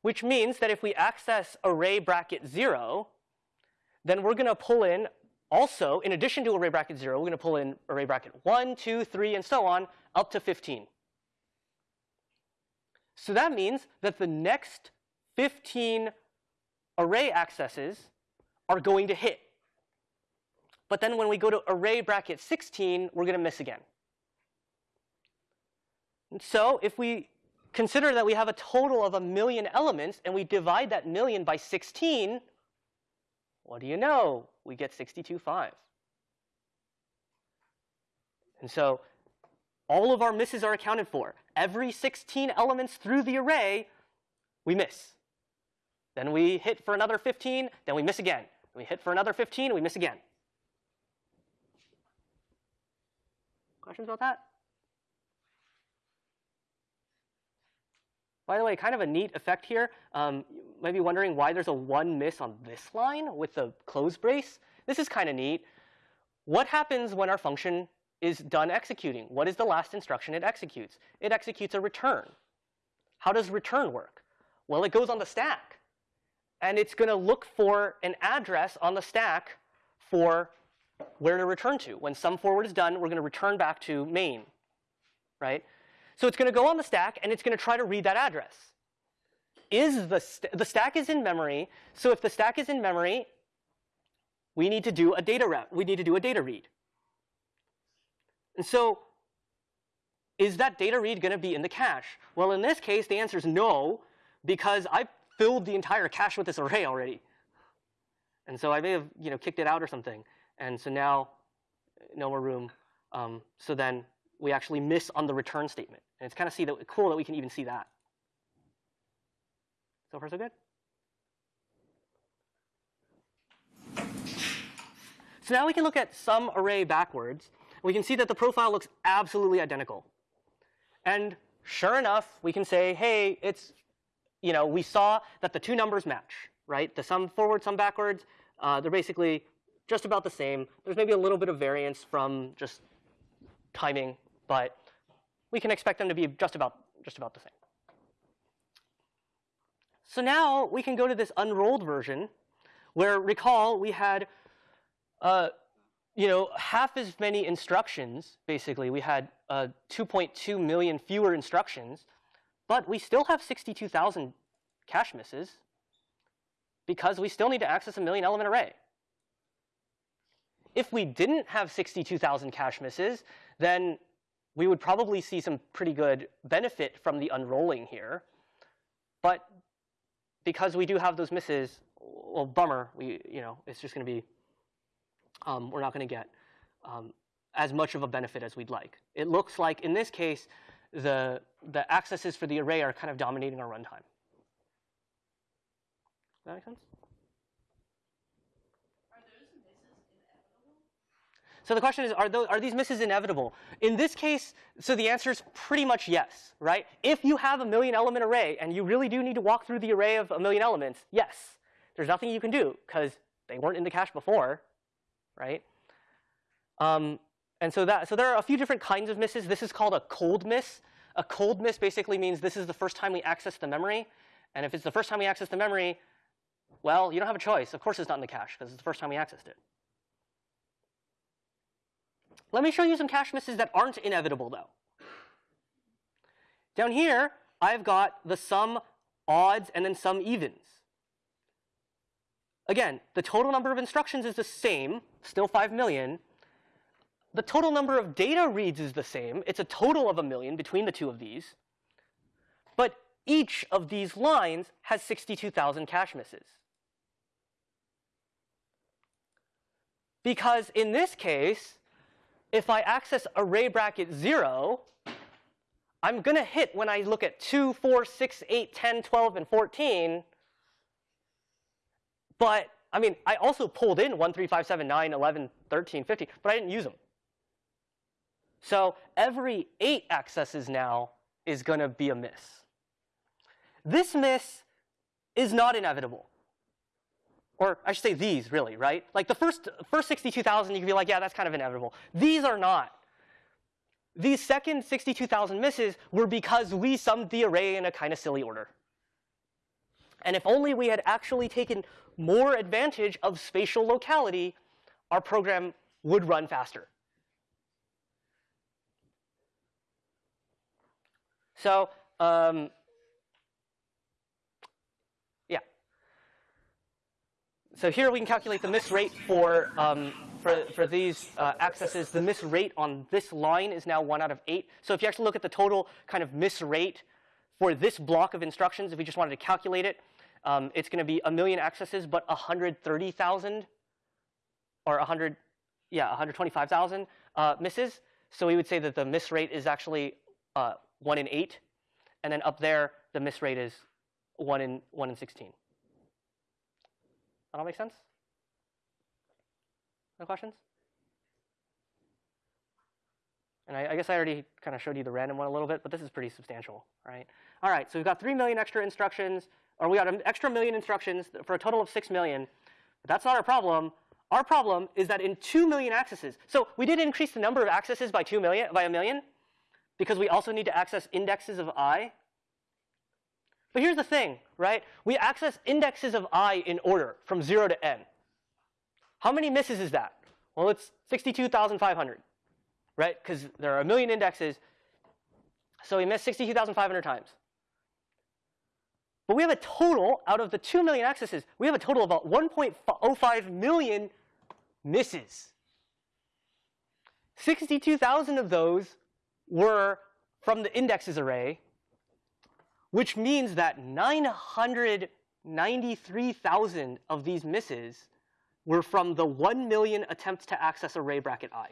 which means that if we access array bracket 0, then we're going to pull in also, in addition to array bracket 0, we're going to pull in array bracket 1, 2, 3, and so on, up to 15. So that means that the next 15 array accesses are going to hit. But then when we go to array bracket 16, we're going to miss again. And so if we consider that we have a total of a million elements and we divide that million by 16, what do you know? We get 62.5. And so all of our misses are accounted for. Every 16 elements through the array, we miss. Then we hit for another 15, then we miss again. we hit for another 15, we miss again. Questions about that? By the way, kind of a neat effect here. Um, you might be wondering why there's a one miss on this line with the close brace. This is kind of neat. What happens when our function is done executing? What is the last instruction it executes? It executes a return. How does return work? Well, it goes on the stack. And it's going to look for an address on the stack for where to return to. When sum forward is done, we're going to return back to main, right? So it's going to go on the stack, and it's going to try to read that address. Is the, st the stack is in memory, so if the stack is in memory, we need to do a data rep. we need to do a data read. And so is that data read going to be in the cache? Well, in this case, the answer is no, because I filled the entire cache with this array already. And so I may have you know, kicked it out or something. And so now no more room. Um, so then we actually miss on the return statement. And it's kind of see that, cool that we can even see that. So far, so good? So now we can look at some array backwards. We can see that the profile looks absolutely identical. And sure enough, we can say, hey, it's, you know, we saw that the two numbers match, right? The sum forward, sum backwards, uh, they're basically just about the same. There's maybe a little bit of variance from just timing, but we can expect them to be just about, just about the same. So now we can go to this unrolled version where recall we had uh, you know, half as many instructions, basically. We had uh, 2.2 million fewer instructions, but we still have 62,000 cache misses because we still need to access a million element array. If we didn't have 62,000 cache misses, then we would probably see some pretty good benefit from the unrolling here. But because we do have those misses, well, bummer, we, you know, it's just going to be um, we're not going to get um, as much of a benefit as we'd like. It looks like, in this case, the, the accesses for the array are kind of dominating our runtime. Does that make sense? So the question is, are, those, are these misses inevitable? In this case, so the answer is pretty much yes, right? If you have a million element array and you really do need to walk through the array of a million elements, yes. There's nothing you can do because they weren't in the cache before right? Um, and so that so there are a few different kinds of misses. This is called a cold miss. A cold miss basically means this is the first time we access the memory. And if it's the first time we access the memory, well, you don't have a choice. Of course it's not in the cache because it's the first time we accessed it. Let me show you some cache misses that aren't inevitable, though. Down here, I've got the sum odds and then some evens. Again, the total number of instructions is the same, still 5 million. The total number of data reads is the same. It's a total of a million between the two of these. But each of these lines has 62,000 cache misses. Because in this case, if I access array bracket 0, I'm going to hit when I look at 2, 4, 6, 8, 10, 12, and 14, but I mean, I also pulled in 1, 3, 5, 7, 9, 11, 13, 15, but I didn't use them. So every 8 accesses now is going to be a miss. This miss is not inevitable. Or I should say these, really, right? Like the first, first 62,000, you could be like, yeah, that's kind of inevitable. These are not. These second 62,000 misses were because we summed the array in a kind of silly order. And if only we had actually taken more advantage of spatial locality, our program would run faster. So um, yeah. So here we can calculate the miss rate for, um, for, for these uh, accesses. The miss rate on this line is now 1 out of 8. So if you actually look at the total kind of miss rate for this block of instructions, if we just wanted to calculate it, um, it's going to be a million accesses, but 130,000 or 100, yeah, 125,000 uh, misses. So we would say that the miss rate is actually uh, 1 in 8. And then up there, the miss rate is 1 in, 1 in 16. That all make sense? No questions? And I, I, guess I already kind of showed you the random one a little bit, but this is pretty substantial, right? All right, so we've got 3 million extra instructions or we got an extra million instructions for a total of 6 million. But that's not our problem. Our problem is that in 2 million accesses, so we did increase the number of accesses by 2 million, by a million, because we also need to access indexes of i. But here's the thing, right? We access indexes of i in order from 0 to n. How many misses is that? Well, it's 62,500, right? Because there are a million indexes. So we missed 62,500 times. But we have a total, out of the 2 million accesses, we have a total of about 1.05 million misses. 62,000 of those were from the indexes array, which means that 993,000 of these misses were from the 1 million attempts to access array bracket i.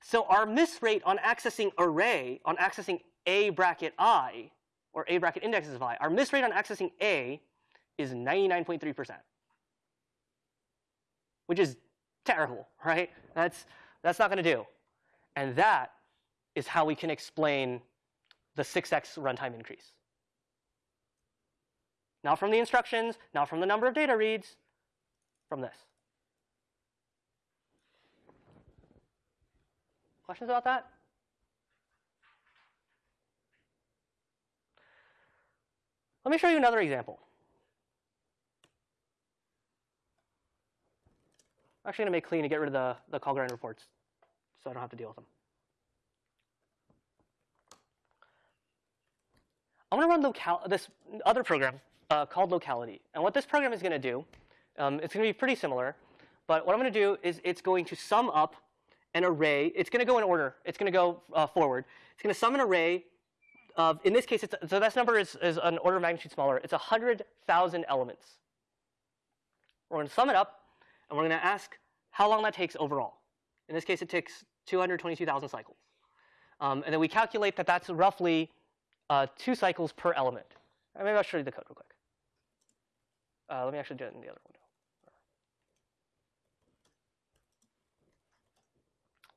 So our miss rate on accessing array, on accessing a bracket i, or a bracket indexes of i, our miss rate on accessing a is 99.3%, which is terrible, right? That's, that's not going to do. And that is how we can explain the 6x runtime increase. Not from the instructions, not from the number of data reads, from this. Questions about that? Let me show you another example. I'm actually going to make clean to get rid of the, the callgrind reports so I don't have to deal with them. I'm going to run local this other program uh, called locality. And what this program is going to do, um, it's going to be pretty similar. But what I'm going to do is it's going to sum up an array. It's going to go in order. It's going to go uh, forward. It's going to sum an array of, in this case, so this number is, is an order of magnitude smaller. It's 100,000 elements. We're going to sum it up, and we're going to ask how long that takes overall. In this case, it takes 222,000 cycles. Um, and then we calculate that that's roughly uh, two cycles per element. Uh, maybe I'll show you the code real quick. Uh, let me actually do it in the other window.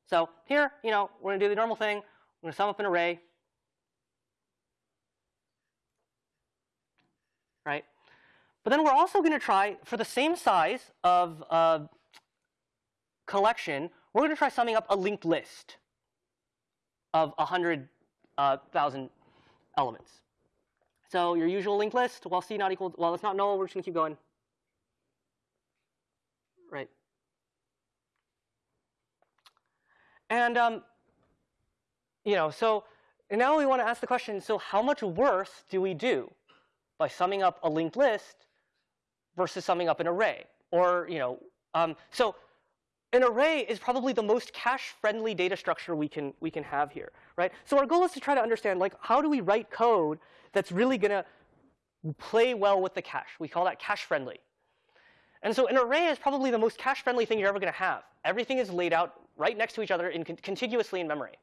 So here, you know, we're going to do the normal thing. We're going to sum up an array. Right? But then we're also going to try, for the same size of uh, collection, we're going to try summing up a linked list of 100,000 uh, elements. So your usual linked list, while c not equal, well, it's not null, we're just going to keep going. Right. And, um, you know, so now we want to ask the question, so how much worse do we do by summing up a linked list versus summing up an array? Or, you know, um, so an array is probably the most cache-friendly data structure we can, we can have here, right? So our goal is to try to understand, like, how do we write code that's really going to play well with the cache? We call that cache-friendly. And so an array is probably the most cache-friendly thing you're ever going to have. Everything is laid out right next to each other in con contiguously in memory.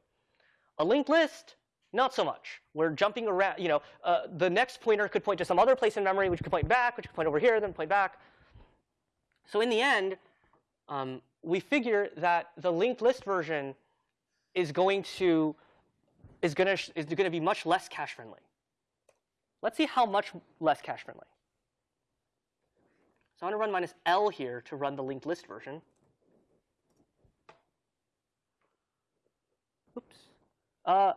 A linked list, not so much. We're jumping around. You know, uh, the next pointer could point to some other place in memory, which could point back, which could point over here, then point back. So in the end, um, we figure that the linked list version is going to is going to is going to be much less cache friendly. Let's see how much less cache friendly. So I'm going to run minus L here to run the linked list version. Oops. Uh,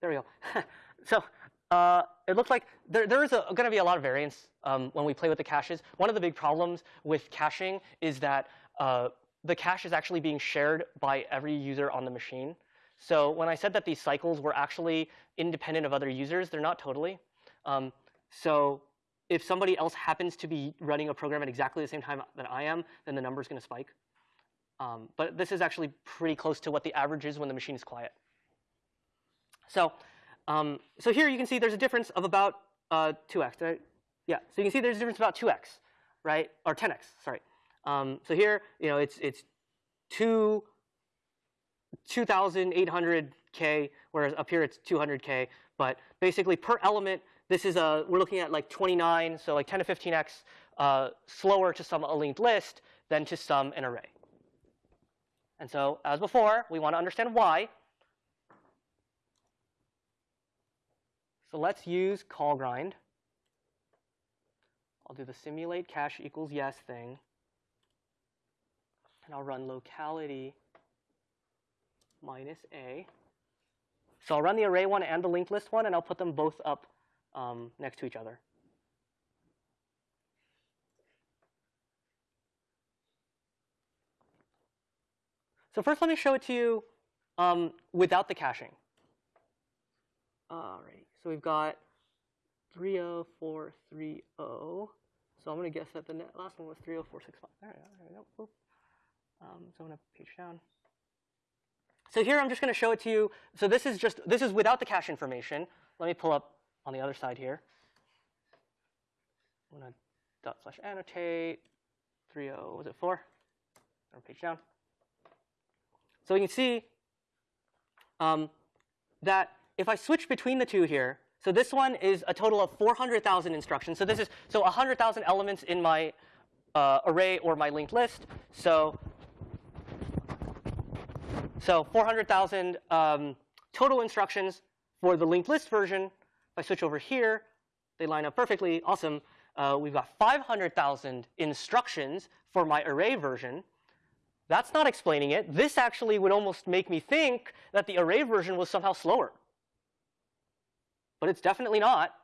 there we go. so uh, it looks like there, there is going to be a lot of variance um, when we play with the caches. One of the big problems with caching is that uh, the cache is actually being shared by every user on the machine. So when I said that these cycles were actually independent of other users, they're not totally. Um, so if somebody else happens to be running a program at exactly the same time that I am, then the number is going to spike. Um, but this is actually pretty close to what the average is when the machine is quiet. So, um, so here you can see there's a difference of about uh, 2x. Right? Yeah, so you can see there's a difference about 2x, right? Or 10x, sorry. Um, so here, you know, it's it's two 2,800k, whereas up here it's 200k. But basically, per element, this is a we're looking at like 29, so like 10 to 15x uh, slower to sum a linked list than to sum an array. And so, as before, we want to understand why. So let's use callgrind. I'll do the simulate cache equals yes thing. And I'll run locality minus a. So I'll run the array one and the linked list one, and I'll put them both up um, next to each other. So first, let me show it to you um, without the caching. All right, so we've got 30430. So I'm going to guess that the last one was 30465. There we go. There we go. Um, so I'm going to page down. So here I'm just going to show it to you. So this is just this is without the cache information. Let me pull up on the other side here. I'm going to dot slash annotate 30 was it four? Or page down. So you can see um, that if I switch between the two here, so this one is a total of 400,000 instructions. So this is so 100,000 elements in my uh, array or my linked list. So so 400,000 um, total instructions for the linked list version. If I switch over here, they line up perfectly. Awesome. Uh, we've got 500,000 instructions for my array version. That's not explaining it. This actually would almost make me think that the array version was somehow slower. But it's definitely not.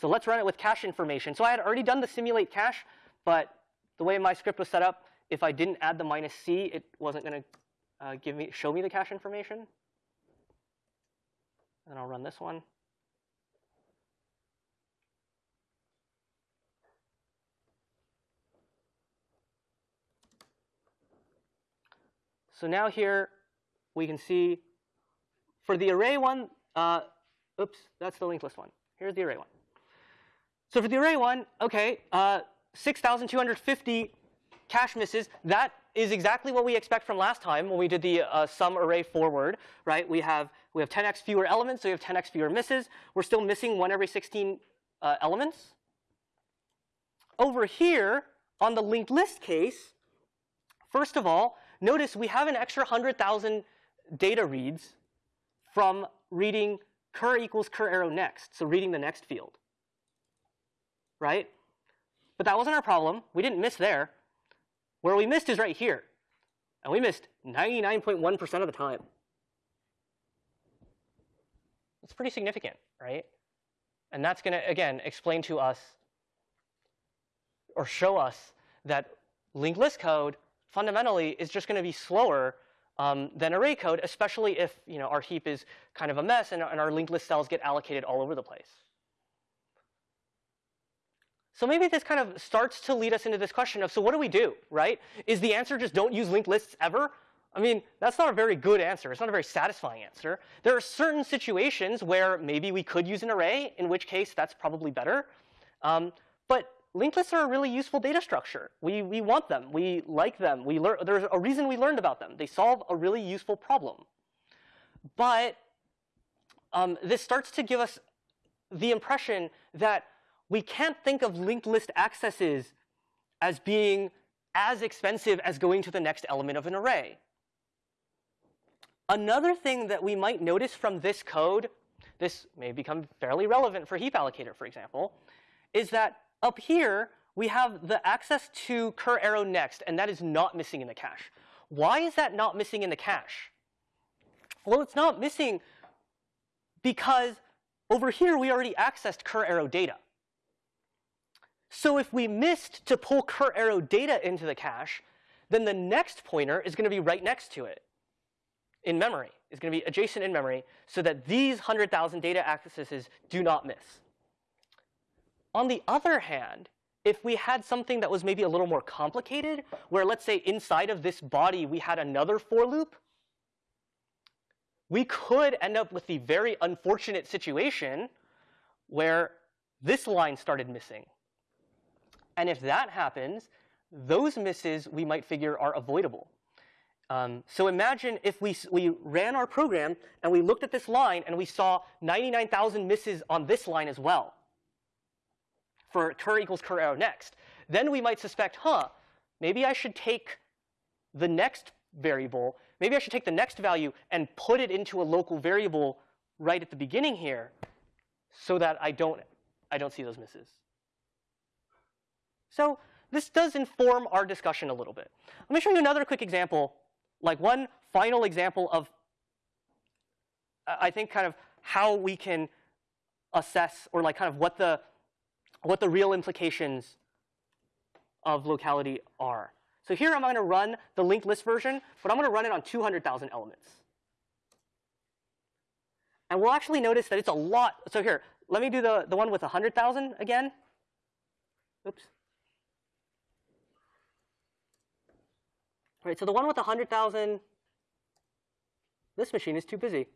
So let's run it with cache information. So I had already done the simulate cache, but the way my script was set up, if I didn't add the minus c, it wasn't going to uh, give me show me the cache information. And I'll run this one. So now here we can see for the array one, uh, oops, that's the linked list one. Here's the array one. So for the array one, okay, uh, 6,250 cache misses. That is exactly what we expect from last time when we did the uh, sum array forward, right? We have we have 10x fewer elements, so we have 10x fewer misses. We're still missing one every 16 uh, elements. Over here on the linked list case, first of all, notice we have an extra 100,000 data reads from reading cur equals cur arrow next, so reading the next field, right? But that wasn't our problem. We didn't miss there. Where we missed is right here. And we missed 99.1% of the time. It's pretty significant, right? And that's going to, again, explain to us or show us that linked list code fundamentally is just going to be slower um, than array code, especially if you know, our heap is kind of a mess and, and our linked list cells get allocated all over the place. So maybe this kind of starts to lead us into this question of, so what do we do, right? Is the answer just don't use linked lists ever? I mean, that's not a very good answer. It's not a very satisfying answer. There are certain situations where maybe we could use an array, in which case that's probably better. Um, but linked lists are a really useful data structure. We, we want them. We like them. We learn, there's a reason we learned about them. They solve a really useful problem. But um, this starts to give us the impression that we can't think of linked list accesses as being as expensive as going to the next element of an array. Another thing that we might notice from this code, this may become fairly relevant for heap allocator, for example, is that up here we have the access to cur arrow next, and that is not missing in the cache. Why is that not missing in the cache? Well, it's not missing because over here we already accessed cur arrow data. So if we missed to pull cur arrow data into the cache, then the next pointer is going to be right next to it in memory. It's going to be adjacent in memory so that these 100,000 data accesses do not miss. On the other hand, if we had something that was maybe a little more complicated, where let's say inside of this body we had another for loop, we could end up with the very unfortunate situation where this line started missing and if that happens, those misses we might figure are avoidable. Um, so imagine if we, we ran our program and we looked at this line and we saw 99,000 misses on this line as well for cur equals cur arrow next. Then we might suspect, huh, maybe I should take the next variable, maybe I should take the next value and put it into a local variable right at the beginning here so that I don't, I don't see those misses. So this does inform our discussion a little bit. Let me show you another quick example, like one final example of, uh, I think, kind of how we can assess or like kind of what the, what the real implications of locality are. So here I'm going to run the linked list version, but I'm going to run it on 200,000 elements. And we'll actually notice that it's a lot. So here, let me do the, the one with 100,000 again. Oops. Right, so the one with 100,000, this machine is too busy.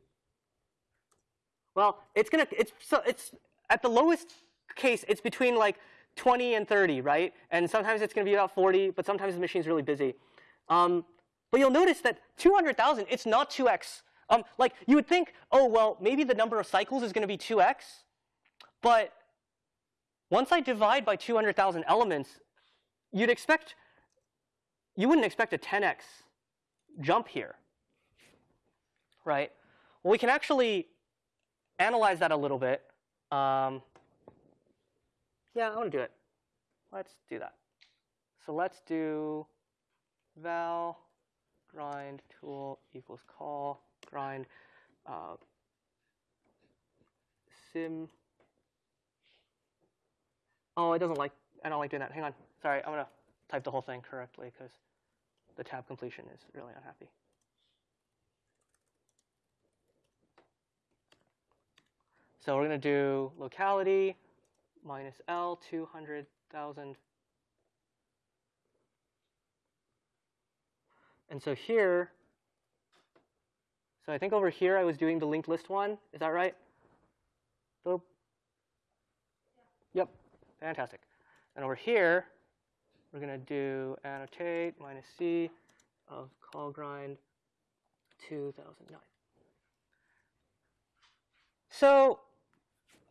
Well, it's gonna, it's, so it's at the lowest case, it's between like 20 and 30, right? And sometimes it's gonna be about 40, but sometimes the machine's really busy. Um, but you'll notice that 200,000, it's not 2x. Um, like you would think, oh, well, maybe the number of cycles is gonna be 2x, but once I divide by 200,000 elements, you'd expect, you wouldn't expect a 10x jump here, right? Well, we can actually analyze that a little bit. Um, yeah, I want to do it. Let's do that. So let's do val grind tool equals call grind uh, sim. Oh, it doesn't like, I don't like doing that. Hang on. Sorry, I'm to type the whole thing correctly because the tab completion is really unhappy. So we're going to do locality minus L 200,000. And so here, so I think over here I was doing the linked list one. Is that right? Boop. Yep, fantastic. And over here, we're going to do annotate minus C of callgrind 2009. So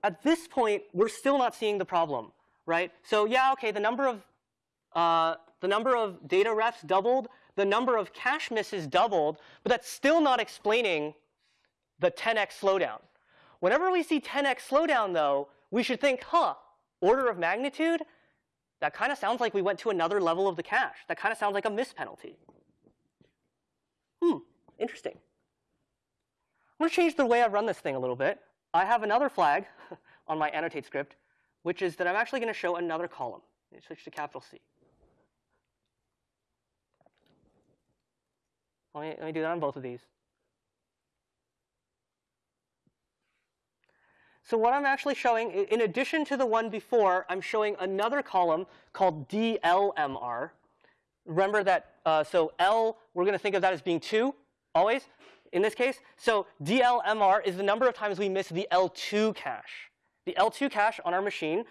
at this point, we're still not seeing the problem, right? So yeah, okay, the number of uh, the number of data refs doubled, the number of cache misses doubled, but that's still not explaining the 10x slowdown. Whenever we see 10x slowdown, though, we should think, huh, order of magnitude? That kind of sounds like we went to another level of the cache. That kind of sounds like a miss penalty. Hmm, interesting. I'm going to change the way I run this thing a little bit. I have another flag on my annotate script, which is that I'm actually going to show another column. Switch to capital C. Let me, let me do that on both of these. So what I'm actually showing, in addition to the one before, I'm showing another column called DLMR. Remember that, uh, so L, we're going to think of that as being 2, always in this case. So DLMR is the number of times we miss the L2 cache. The L2 cache on our machine,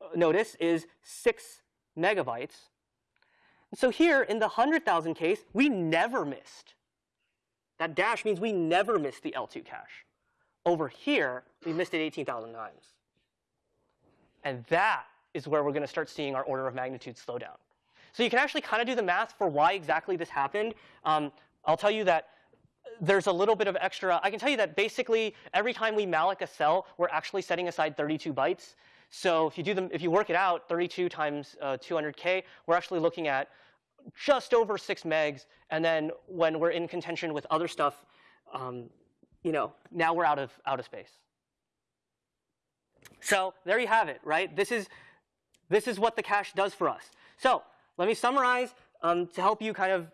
uh, notice, is 6 megabytes. So here, in the 100,000 case, we never missed. That dash means we never missed the L2 cache. Over here, we missed it 18,000 times. And that is where we're going to start seeing our order of magnitude slow down. So you can actually kind of do the math for why exactly this happened. Um, I'll tell you that there's a little bit of extra. I can tell you that basically every time we malloc a cell, we're actually setting aside 32 bytes. So if you do them, if you work it out, 32 times uh, 200k, we're actually looking at just over six megs. And then when we're in contention with other stuff, um, you know, now we're out of out of space. So there you have it, right? This is this is what the cache does for us. So let me summarize um, to help you kind of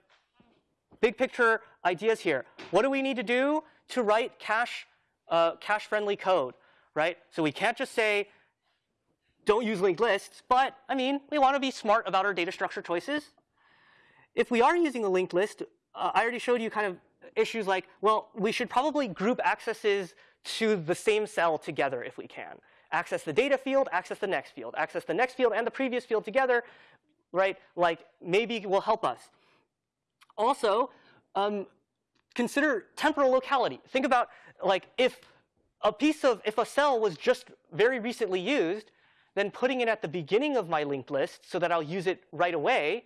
big picture ideas here. What do we need to do to write cache, uh, cache-friendly code, right? So we can't just say, don't use linked lists, but I mean, we want to be smart about our data structure choices. If we are using a linked list, uh, I already showed you kind of issues like, well, we should probably group accesses to the same cell together if we can. Access the data field, access the next field, access the next field and the previous field together, right? Like maybe will help us. Also, um, consider temporal locality. Think about like if a piece of, if a cell was just very recently used, then putting it at the beginning of my linked list so that I'll use it right away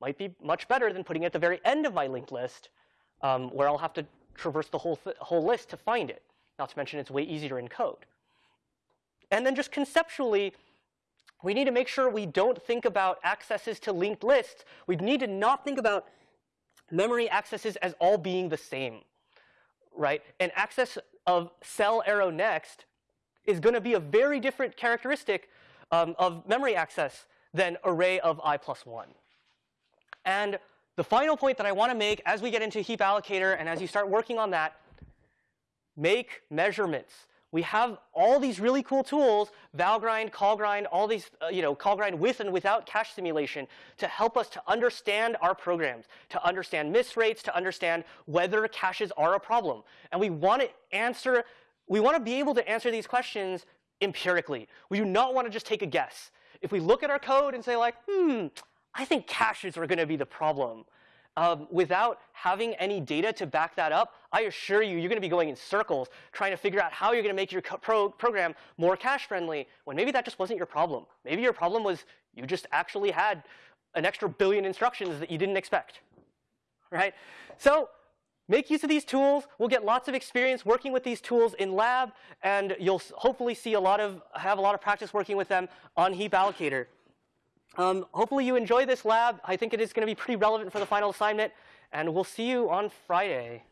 might be much better than putting it at the very end of my linked list um, where I'll have to traverse the whole, th whole list to find it. Not to mention it's way easier in code. And then just conceptually, we need to make sure we don't think about accesses to linked lists. We need to not think about memory accesses as all being the same, right? An access of cell arrow next is going to be a very different characteristic um, of memory access than array of i plus 1. And the final point that I want to make as we get into heap allocator and as you start working on that, make measurements. We have all these really cool tools, Valgrind, CallGrind, all these, uh, you know, CallGrind with and without cache simulation to help us to understand our programs, to understand miss rates, to understand whether caches are a problem. And we want to answer, we want to be able to answer these questions empirically. We do not want to just take a guess. If we look at our code and say like, hmm, I think caches are going to be the problem, um, without having any data to back that up, I assure you, you're going to be going in circles trying to figure out how you're going to make your pro program more cache friendly when maybe that just wasn't your problem. Maybe your problem was you just actually had an extra billion instructions that you didn't expect, right? So make use of these tools. We'll get lots of experience working with these tools in lab, and you'll hopefully see a lot of, have a lot of practice working with them on Heap Allocator. Um, hopefully you enjoy this lab. I think it is going to be pretty relevant for the final assignment. And we'll see you on Friday.